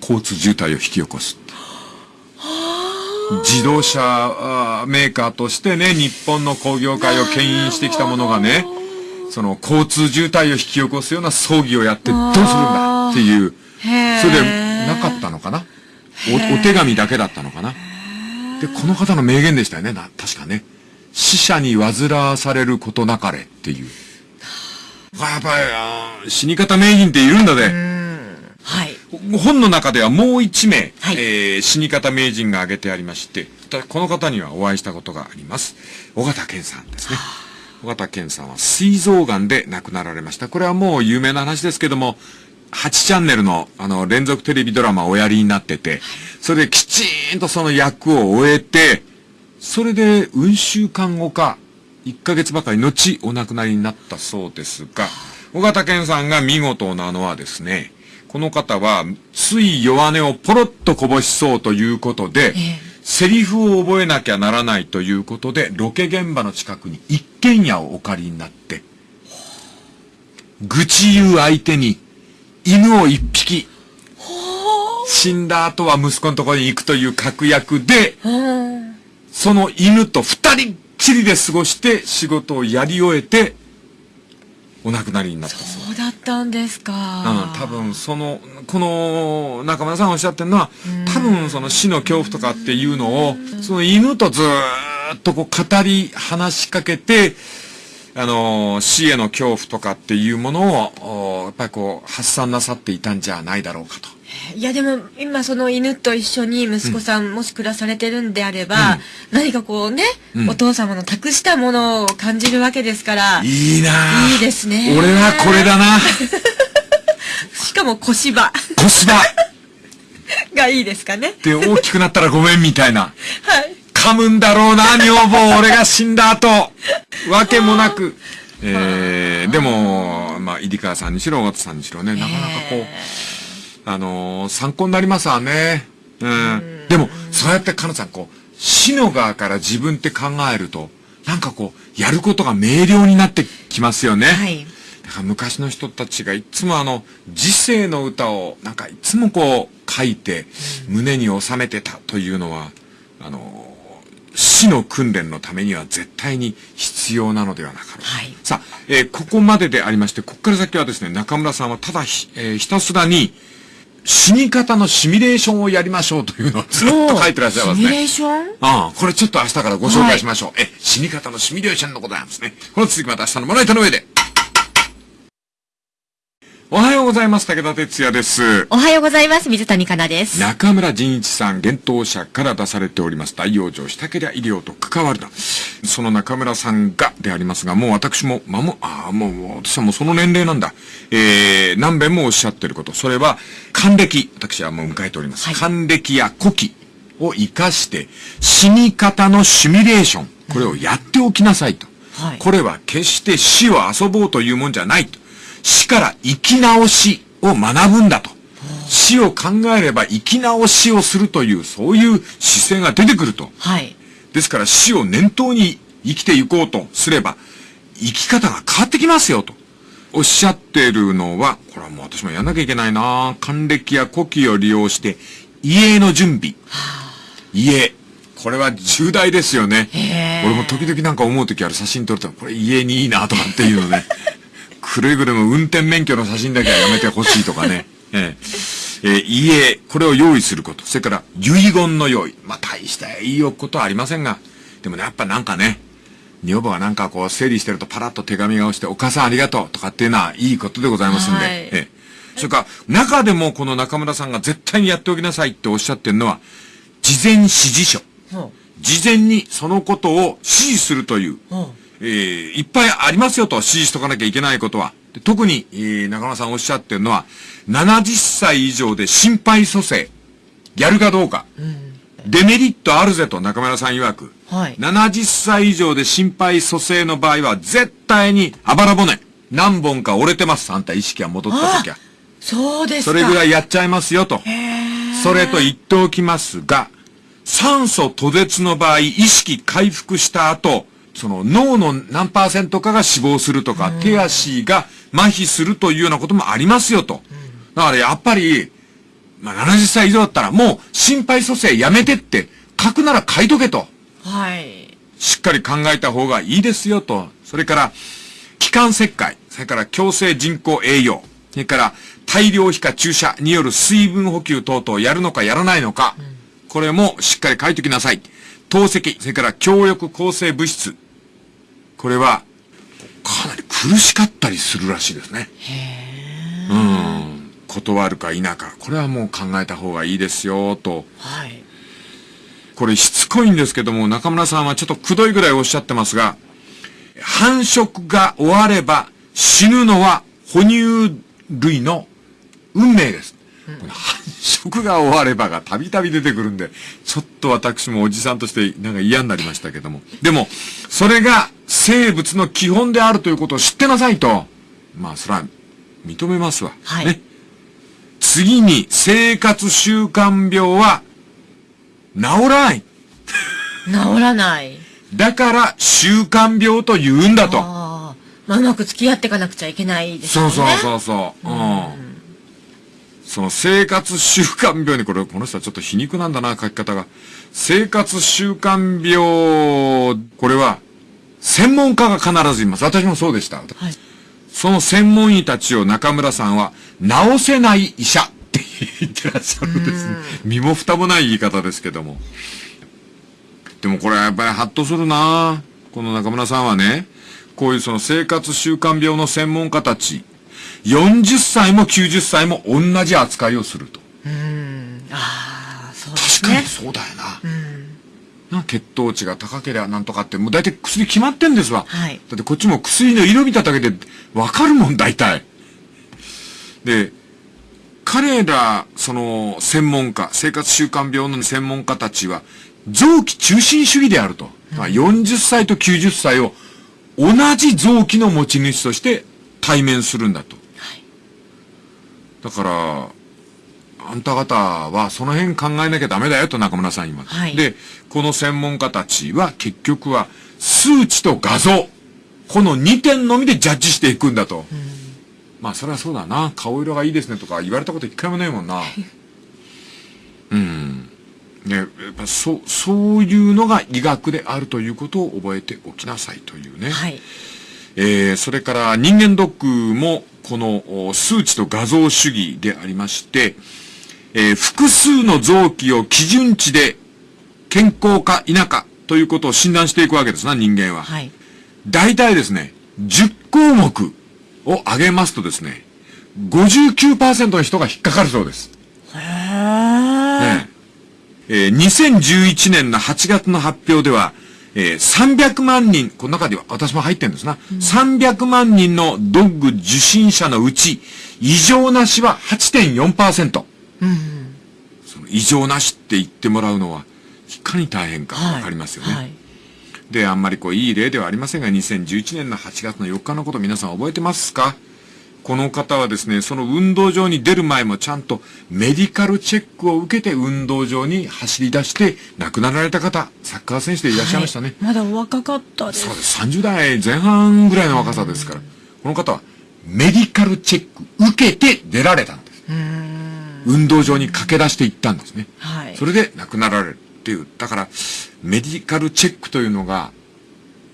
Speaker 1: 交通渋滞を引き起こす。自動車メーカーとしてね、日本の工業界を牽引してきたものがね、その交通渋滞を引き起こすような葬儀をやってどうするんだっていう、それでなかったのかな？おお手紙だけだったのかな？で、この方の名言でしたよね、な、確かね。死者に煩わされることなかれっていう。やっぱり、死に方名人っているんだで。
Speaker 3: はい。
Speaker 1: 本の中ではもう一名、
Speaker 3: はい
Speaker 1: えー死に方名人が挙げてありまして、たこの方にはお会いしたことがあります。尾形健さんですね。尾形健さんは膵臓癌で亡くなられました。これはもう有名な話ですけども、8チャンネルのあの連続テレビドラマをおやりになってて、それできちーんとその役を終えて、それで運週間後か、1ヶ月ばかり後お亡くなりになったそうですが、尾形健さんが見事なのはですね、この方は、つい弱音をポロッとこぼしそうということで、
Speaker 3: ええ
Speaker 1: セリフを覚えなきゃならないということで、ロケ現場の近くに一軒家をお借りになって、愚痴言う相手に犬を一匹、死んだ後は息子のところに行くという確約で、
Speaker 3: うん。
Speaker 1: その犬と二人っきりで過ごして仕事をやり終えて、お亡くなりになったそう。
Speaker 3: そうだったんですか。
Speaker 1: うん、多分その、この中村さんおっしゃってるのは、多分その死の恐怖とかっていうのを、その犬とずーっとこう語り、話しかけて、あのー死への恐怖とかっていうものを、おやっぱりこう発散なさっていたんじゃないだろうかと。
Speaker 3: いやでも今その犬と一緒に息子さんもし暮らされてるんであれば、何かこうね、
Speaker 1: うん
Speaker 3: お父様の託したものを感じるわけですから、
Speaker 1: いいなぁ
Speaker 3: いいですね
Speaker 1: 俺はこれだな [LAUGHS]
Speaker 3: しかも小芝
Speaker 1: コスバ
Speaker 3: がいいですかね。
Speaker 1: で大きくなったらごめんみたいな。[LAUGHS]
Speaker 3: はい。
Speaker 1: 噛むんだろうな、[LAUGHS] 女房、俺が死んだ後。わけもなく。[LAUGHS] えー、でも、まあ、入川さんにしろ、尾形さんにしろね、なかなかこう、あのー参考になりますわね。うん。でも、そうやって、かなさん、こう、死の側から自分って考えると、なんかこう、やることが明瞭になってきますよね。
Speaker 3: はい。
Speaker 1: だから昔の人たちがいつもあの、時世の歌をなんかいつもこう書いて胸に収めてたというのは、あの、死の訓練のためには絶対に必要なのではなかろうか。
Speaker 3: はい
Speaker 1: さあ、えーここまででありまして、ここから先はですね、中村さんはただひ、えーひたすらに死に方のシミュレーションをやりましょうというのをずっと書いてらっしゃいますね。
Speaker 3: シミュレーション？
Speaker 1: ああ、これちょっと明日からご紹介しましょう。え、死に方のシミュレーションのことなんですね。この続きまた明日のまな板の上で。おはようございます。武田哲也です。
Speaker 2: おはようございます。水谷香奈です。
Speaker 1: 中村仁一さん、幻冬舎から出されております。大養生したけりゃ医療と関わるな。その中村さんがでありますが、もう私も、まも、ああ、もう、私はもうその年齢なんだ。えー、何遍もおっしゃってること。それは、還暦。私はもう迎えております。
Speaker 2: はい
Speaker 1: 還暦や古希を活かして、死に方のシミュレーション。これをやっておきなさいと。
Speaker 3: はい
Speaker 1: これは決して死を遊ぼうというもんじゃないと。死から生き直しを学ぶんだと。死を考えれば生き直しをするという、そういう姿勢が出てくると。
Speaker 3: はい。
Speaker 1: ですから死を念頭に生きていこうとすれば、生き方が変わってきますよと。おっしゃってるのは、これはもう私もやんなきゃいけないな還暦や古希を利用して、家の準備。家。これは重大ですよね。俺も時々なんか思う時ある写真撮ると、これ家にいいなとかっていうのね。くれぐれも運転免許の写真だけはやめてほしいとかね。[LAUGHS] ええー、家、これを用意すること。それから、遺言の用意。まあ、大したいいことはありませんが、でもね、やっぱなんかね、女房がなんかこう整理してるとパラッと手紙が落ちて、お母さんありがとうとかっていうのはいいことでございますんで、はい、ええ。それから、中でもこの中村さんが絶対にやっておきなさいっておっしゃってるのは、事前指示書。事前にそのことを指示するという、えー、いっぱいありますよと指示しとかなきゃいけないことは。特に、えー、中村さんおっしゃってるのは、70歳以上で心肺蘇生、やるかどうか。うんデメリットあるぜと中村さん曰く。はい。70歳以上で心肺蘇生の場合は、絶対に、あばら骨、何本か折れてます。あんた意識が戻った時は。
Speaker 3: そうです
Speaker 1: か。それぐらいやっちゃいますよと。それと言っておきますが、酸素途絶の場合、意識回復した後、その脳の何パーセントかが死亡するとか、手足が麻痺するというようなこともありますよと。だからやっぱり、まあ、70歳以上だったらもう心肺蘇生やめてって書くなら書いとけと。
Speaker 3: はい。
Speaker 1: しっかり考えた方がいいですよと。それから、気管切開、それから強制人工栄養、それから大量皮下注射による水分補給等々やるのかやらないのか、うん、これもしっかり書いときなさい。透析、それから強力抗生物質。これは、かなり苦しかったりするらしいですね。へうん。断るか否か、これはもう考えた方がいいですよ、と。はい。これしつこいんですけども、中村さんはちょっとくどいぐらいおっしゃってますが、繁殖が終われば死ぬのは哺乳類の運命です。うん、繁殖が終わればがたびたび出てくるんで、ちょっと私もおじさんとしてなんか嫌になりましたけども。でも、それが生物の基本であるということを知ってなさいと。まあ、それは認めますわ。はい。ね。次に生活習慣病は治らない。
Speaker 3: 治らない。
Speaker 1: だから習慣病と言うんだと。あ
Speaker 3: まあ、うまく付き合っていかなくちゃいけないですね。
Speaker 1: そうそうそうそう。うん。その生活習慣病に、これ、この人はちょっと皮肉なんだな、書き方が。生活習慣病、これは、専門家が必ずいます。私もそうでした。はい。その専門医たちを中村さんは、治せない医者って言ってらっしゃるんですね。身も蓋もない言い方ですけども。でもこれはやっぱりハッとするなこの中村さんはね、こういうその生活習慣病の専門家たち、40歳も90歳も同じ扱いをすると。うん。ああ、そうですね。確かにそうだよな。うんな血糖値が高ければなんとかって、もう大体薬決まってんですわ。はい。だってこっちも薬の色見ただけでわかるもん、大体。で、彼ら、その、専門家、生活習慣病の専門家たちは、臓器中心主義であると。うん、40歳と90歳を同じ臓器の持ち主として対面するんだと。はい、だから、あんた方はその辺考えなきゃダメだよと中村さん今。はい、で、この専門家たちは結局は数値と画像、この2点のみでジャッジしていくんだと。うん、まあそれはそうだな。顔色がいいですねとか言われたこと一回もないもんな。[LAUGHS] うん。ね、やっぱそう、そういうのが医学であるということを覚えておきなさいというね。はい。えー、それから人間ドックもこの数値と画像主義でありまして、えー、複数の臓器を基準値で健康か否かということを診断していくわけですな、人間は。はい。大体ですね、10項目を挙げますとですね、59%の人が引っかかるそうです。へー。ねえー、2011年の8月の発表では、えー、300万人、この中では私も入ってるんですな。うん、300万人のドッグ受診者のうち、異常なしは8.4%。その異常なしって言ってもらうのは、いかに大変かわかりますよね。はいはい、で、あんまりこう、いい例ではありませんが、2011年の8月の4日のこと皆さん覚えてますか？この方はですね、その運動場に出る前もちゃんとメディカルチェックを受けて運動場に走り出して亡くなられた方、サッカー選手でいらっしゃいましたね。
Speaker 3: はい、まだお若かったです。
Speaker 1: そうです。30代前半ぐらいの若さですから。この方はメディカルチェック受けて出られたんです。運動場に駆け出していったんですね。
Speaker 3: はい。
Speaker 1: それで亡くなられるっていう。だから、メディカルチェックというのが、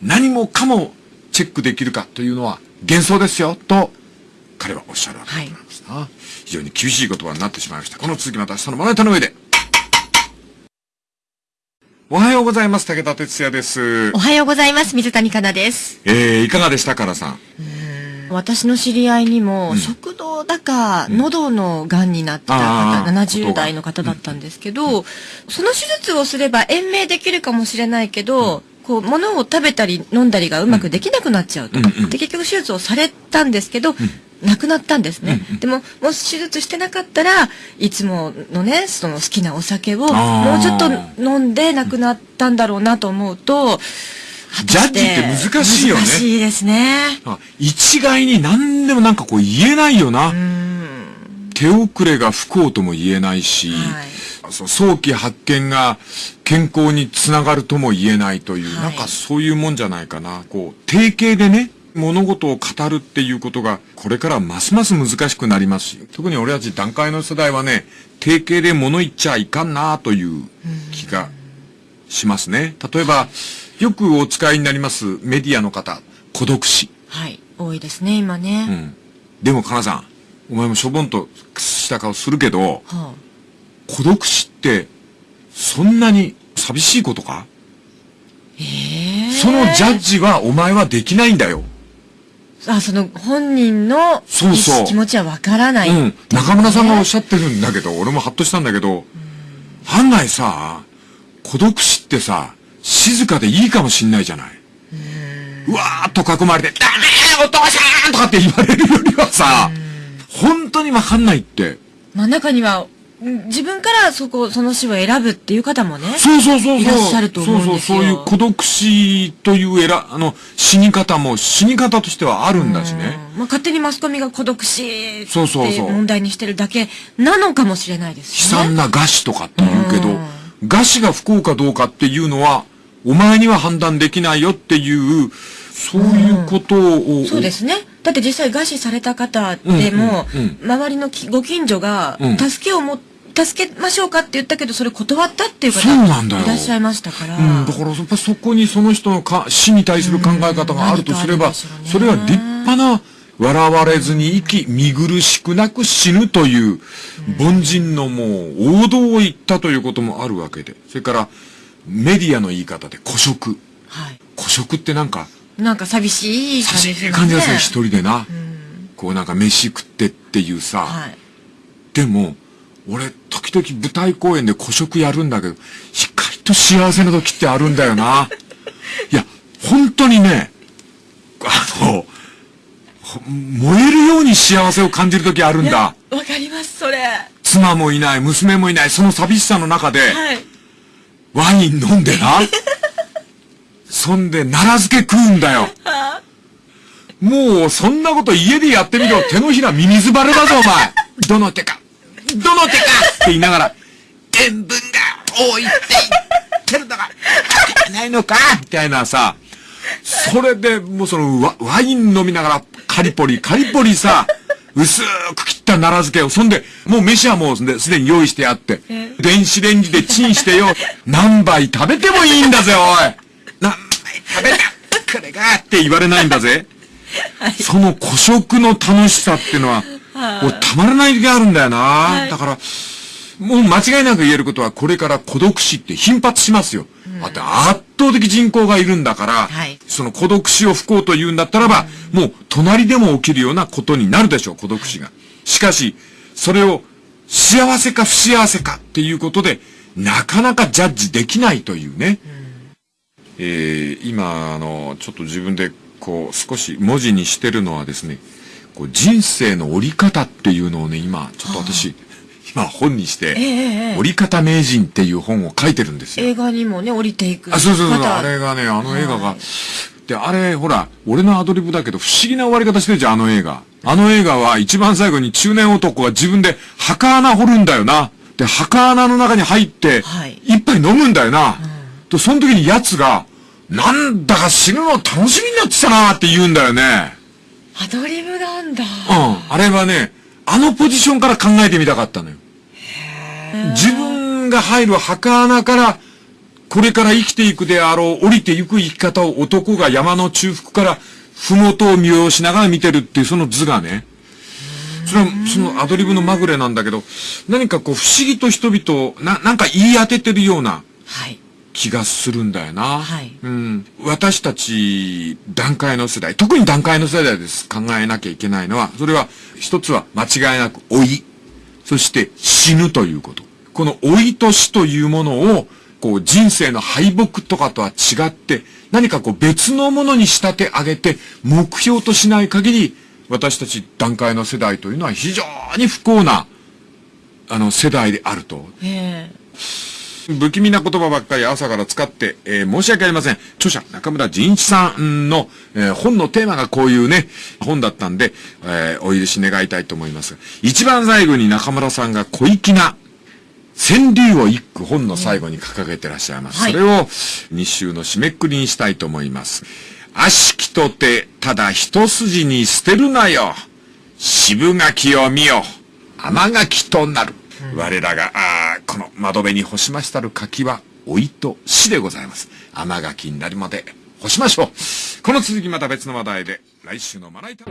Speaker 1: 何もかもチェックできるかというのは幻想ですよ、と、彼はおっしゃるわけでございますな。非常に厳しい言葉になってしまいました。この続きまた明日のまな板の上で。おはようございます。武田哲也です
Speaker 2: お。はようございます。水谷香奈です。
Speaker 1: えー、いかがでしたからさん？
Speaker 3: 私の知り合いにも、食道だか、喉の癌になった
Speaker 1: あ
Speaker 3: 方、
Speaker 1: ー
Speaker 3: 70代の方だったんですけど、その手術をすれば延命できるかもしれないけど、こう、物を食べたり飲んだりがうまくできなくなっちゃうと。
Speaker 1: うんうん
Speaker 3: で、結局手術をされたんですけど、亡くなったんですね。でも、もし手術してなかったら、いつものね、その好きなお酒を、もうちょっと飲んで亡くなったんだろうなと思うと、
Speaker 1: ジャッジって難しいよね
Speaker 3: 難しいですね。
Speaker 1: あ一概に何でもなんかこう言えないよな。手遅れが不幸とも言えないし、
Speaker 3: はい
Speaker 1: そう早期発見が健康につながるとも言えないという、
Speaker 3: はい
Speaker 1: なんかそういうもんじゃないかな。こう、定型でね、物事を語るっていうことが、これからますます難しくなりますし、特に俺たち段階の世代はね、定型で物言っちゃいかんなという気がしますね。例えば、よくお使いになりますメディアの方、孤独死。
Speaker 3: はい。多いですね、今ね。
Speaker 1: うん。でも、かなさん、お前もしょぼんとした顔するけど、
Speaker 3: は
Speaker 1: 孤独死って、そんなに寂しいことか？
Speaker 3: あ、ええ
Speaker 1: そのジャッジはお前はできないんだよ。
Speaker 3: あ、その本人の
Speaker 1: そうそう
Speaker 3: 気持ちはわからない。
Speaker 1: うん。中村さんがおっし
Speaker 3: ゃ
Speaker 1: ゃってるんだけど、俺もハッとしたんだけど、案外さ、孤独死ってさ、静かでいいかもしんないじゃない。うわーっと囲まれて、ダメーお父さんとかって言われるよりはさ、本当にわかんないって。
Speaker 3: まあ中には、ん自分からそこ、その死を選ぶっていう方もね。
Speaker 1: そうそうそうそう。
Speaker 3: いらっしゃると思うんですよ
Speaker 1: そうそう、そういう孤独死というえら、あの、死に方も死に方としてはあるんだしね。
Speaker 3: うんまあ勝手にマスコミが孤独死って
Speaker 1: そう
Speaker 3: 問題にしてるだけなのかもしれないですよね。
Speaker 1: 悲惨な餓死とかって言うけど
Speaker 3: うん、
Speaker 1: 餓死が不幸かどうかっていうのは、お前には判断できないよっていう、そういうことを、
Speaker 3: そうですね。だって実際餓死された方でも、周りのきご近所が
Speaker 1: うん、
Speaker 3: 助けをも、助けましょうかって言ったけど、それ断ったっていう方
Speaker 1: そうなんだよ
Speaker 3: いらっしゃいましたから。
Speaker 1: うん、だからやっぱそこにその人のか死に対する考え方があるとすれば、
Speaker 3: ね
Speaker 1: それは立派な笑われずに生き、見苦しくなく死ぬという、凡人のもう王道を言ったということもあるわけで。それから、メディアの言い方で孤食。
Speaker 3: はい。
Speaker 1: 孤食ってなんか、
Speaker 3: なんか寂しい感じですよね。
Speaker 1: 感じがする、一人でな。
Speaker 3: うん
Speaker 1: こうなんか飯食ってっていうさ。
Speaker 3: はい。
Speaker 1: でも、俺、時々舞台公演で孤食やるんだけど、しっかりと幸せな時ってあるんだよな。[LAUGHS] いや、本当にね、あの、ほ燃えるように幸せを感じる時あるんだ。
Speaker 3: わかります、それ。は
Speaker 1: 妻もいない、娘もいない、その寂しさの中で、
Speaker 3: い。
Speaker 1: ワイン飲んでな。[LAUGHS] そんで、奈良漬け食うんだよ。もう、そんなこと家でやってみろ。手のひらミミズバレだぞ、お前。[LAUGHS] どの手か。どの手かって言いながら、塩分が多いって言ってるのが、わからないのかみたいなさ。それで、もうそのワ、ワイン飲みながら、カリポリ、カリポリさ、薄く切った奈良漬けを、そんで、もう飯はもうすで、に用意してあって、電子レンジでチンしてよ、何杯食べてもいいんだぜ、おい何杯食べた？これがって言われないんだぜ。[LAUGHS] その古食の楽しさっていうのは、もうたまらない時があるんだよな、だから、もう間違いなく言えることは、これから孤独死って頻発しますよ。だって圧倒的人口がいるんだから、
Speaker 3: はい。
Speaker 1: その孤独死を不幸と言うんだったらば、もう隣でも起きるようなことになるでしょう、孤独死が。しかし、それを幸せか不幸せかっていうことで、なかなかジャッジできないというね。えー今、あの、ちょっと自分でこう少し文字にしてるのはですね、こう人生の折り方っていうのをね、今、ちょっと私、今本にして、
Speaker 3: ええええ
Speaker 1: 折り方名人っていう本を書いてるんですよ。
Speaker 3: 映画にもね、降りていく。
Speaker 1: あ、そうそうそう、
Speaker 3: 方
Speaker 1: あれがね、あの映画が
Speaker 3: はい。
Speaker 1: で、あれ、ほら、俺のアドリブだけど、不思議な終わり方してるじゃん、あの映画。あの映画は一番最後に中年男が自分で墓穴掘るんだよな。で、墓穴の中に入って
Speaker 3: はい、
Speaker 1: 一杯飲むんだよな。と、その時に奴が、なんだか死ぬの楽しみになってきたなって言うんだよね。
Speaker 3: アドリブなんだ。
Speaker 1: うん。あれはね、あのポジションから考えてみたかったのよ。自分が入る墓穴から、これから生きていくであろう、降りていく生き方を男が山の中腹から、ふもとを見下ろしながら見てるっていうその図がね、それは、そのアドリブのまぐれなんだけど、何かこう不思議と人々を、な、なんか言い当ててるような
Speaker 3: はい。
Speaker 1: 気がするんだよな。
Speaker 3: はい
Speaker 1: うん。私たち、段階の世代、特に段階の世代です。考えなきゃいけないのは、それは、一つは間違いなく老い。そして死ぬということ。この老いと死というものを、こう人生の敗北とかとは違って、何かこう別のものに仕立て上げて、目標としない限り、私たち段階の世代というのは非常に不幸な、あの、世代であると。
Speaker 3: え
Speaker 1: 不気味な言葉ばっかり朝から使って、えー申し訳ありません。著者、中村仁一さんの、えー本のテーマがこういうね、本だったんで、えーお許し願いたいと思います。一番最後に中村さんが小粋な、川柳を一句本の最後に掲げてらっしゃいます。
Speaker 3: はい
Speaker 1: それを日週の締めくくりにしたいと思います。悪しきとて、ただ一筋に捨てるなよ。渋柿を見よ。甘柿となる。我らが、ああこの窓辺に干しましたる柿は、おいと死でございます。甘柿になるまで干しましょう。この続きまた別の話題で、来週のまな板。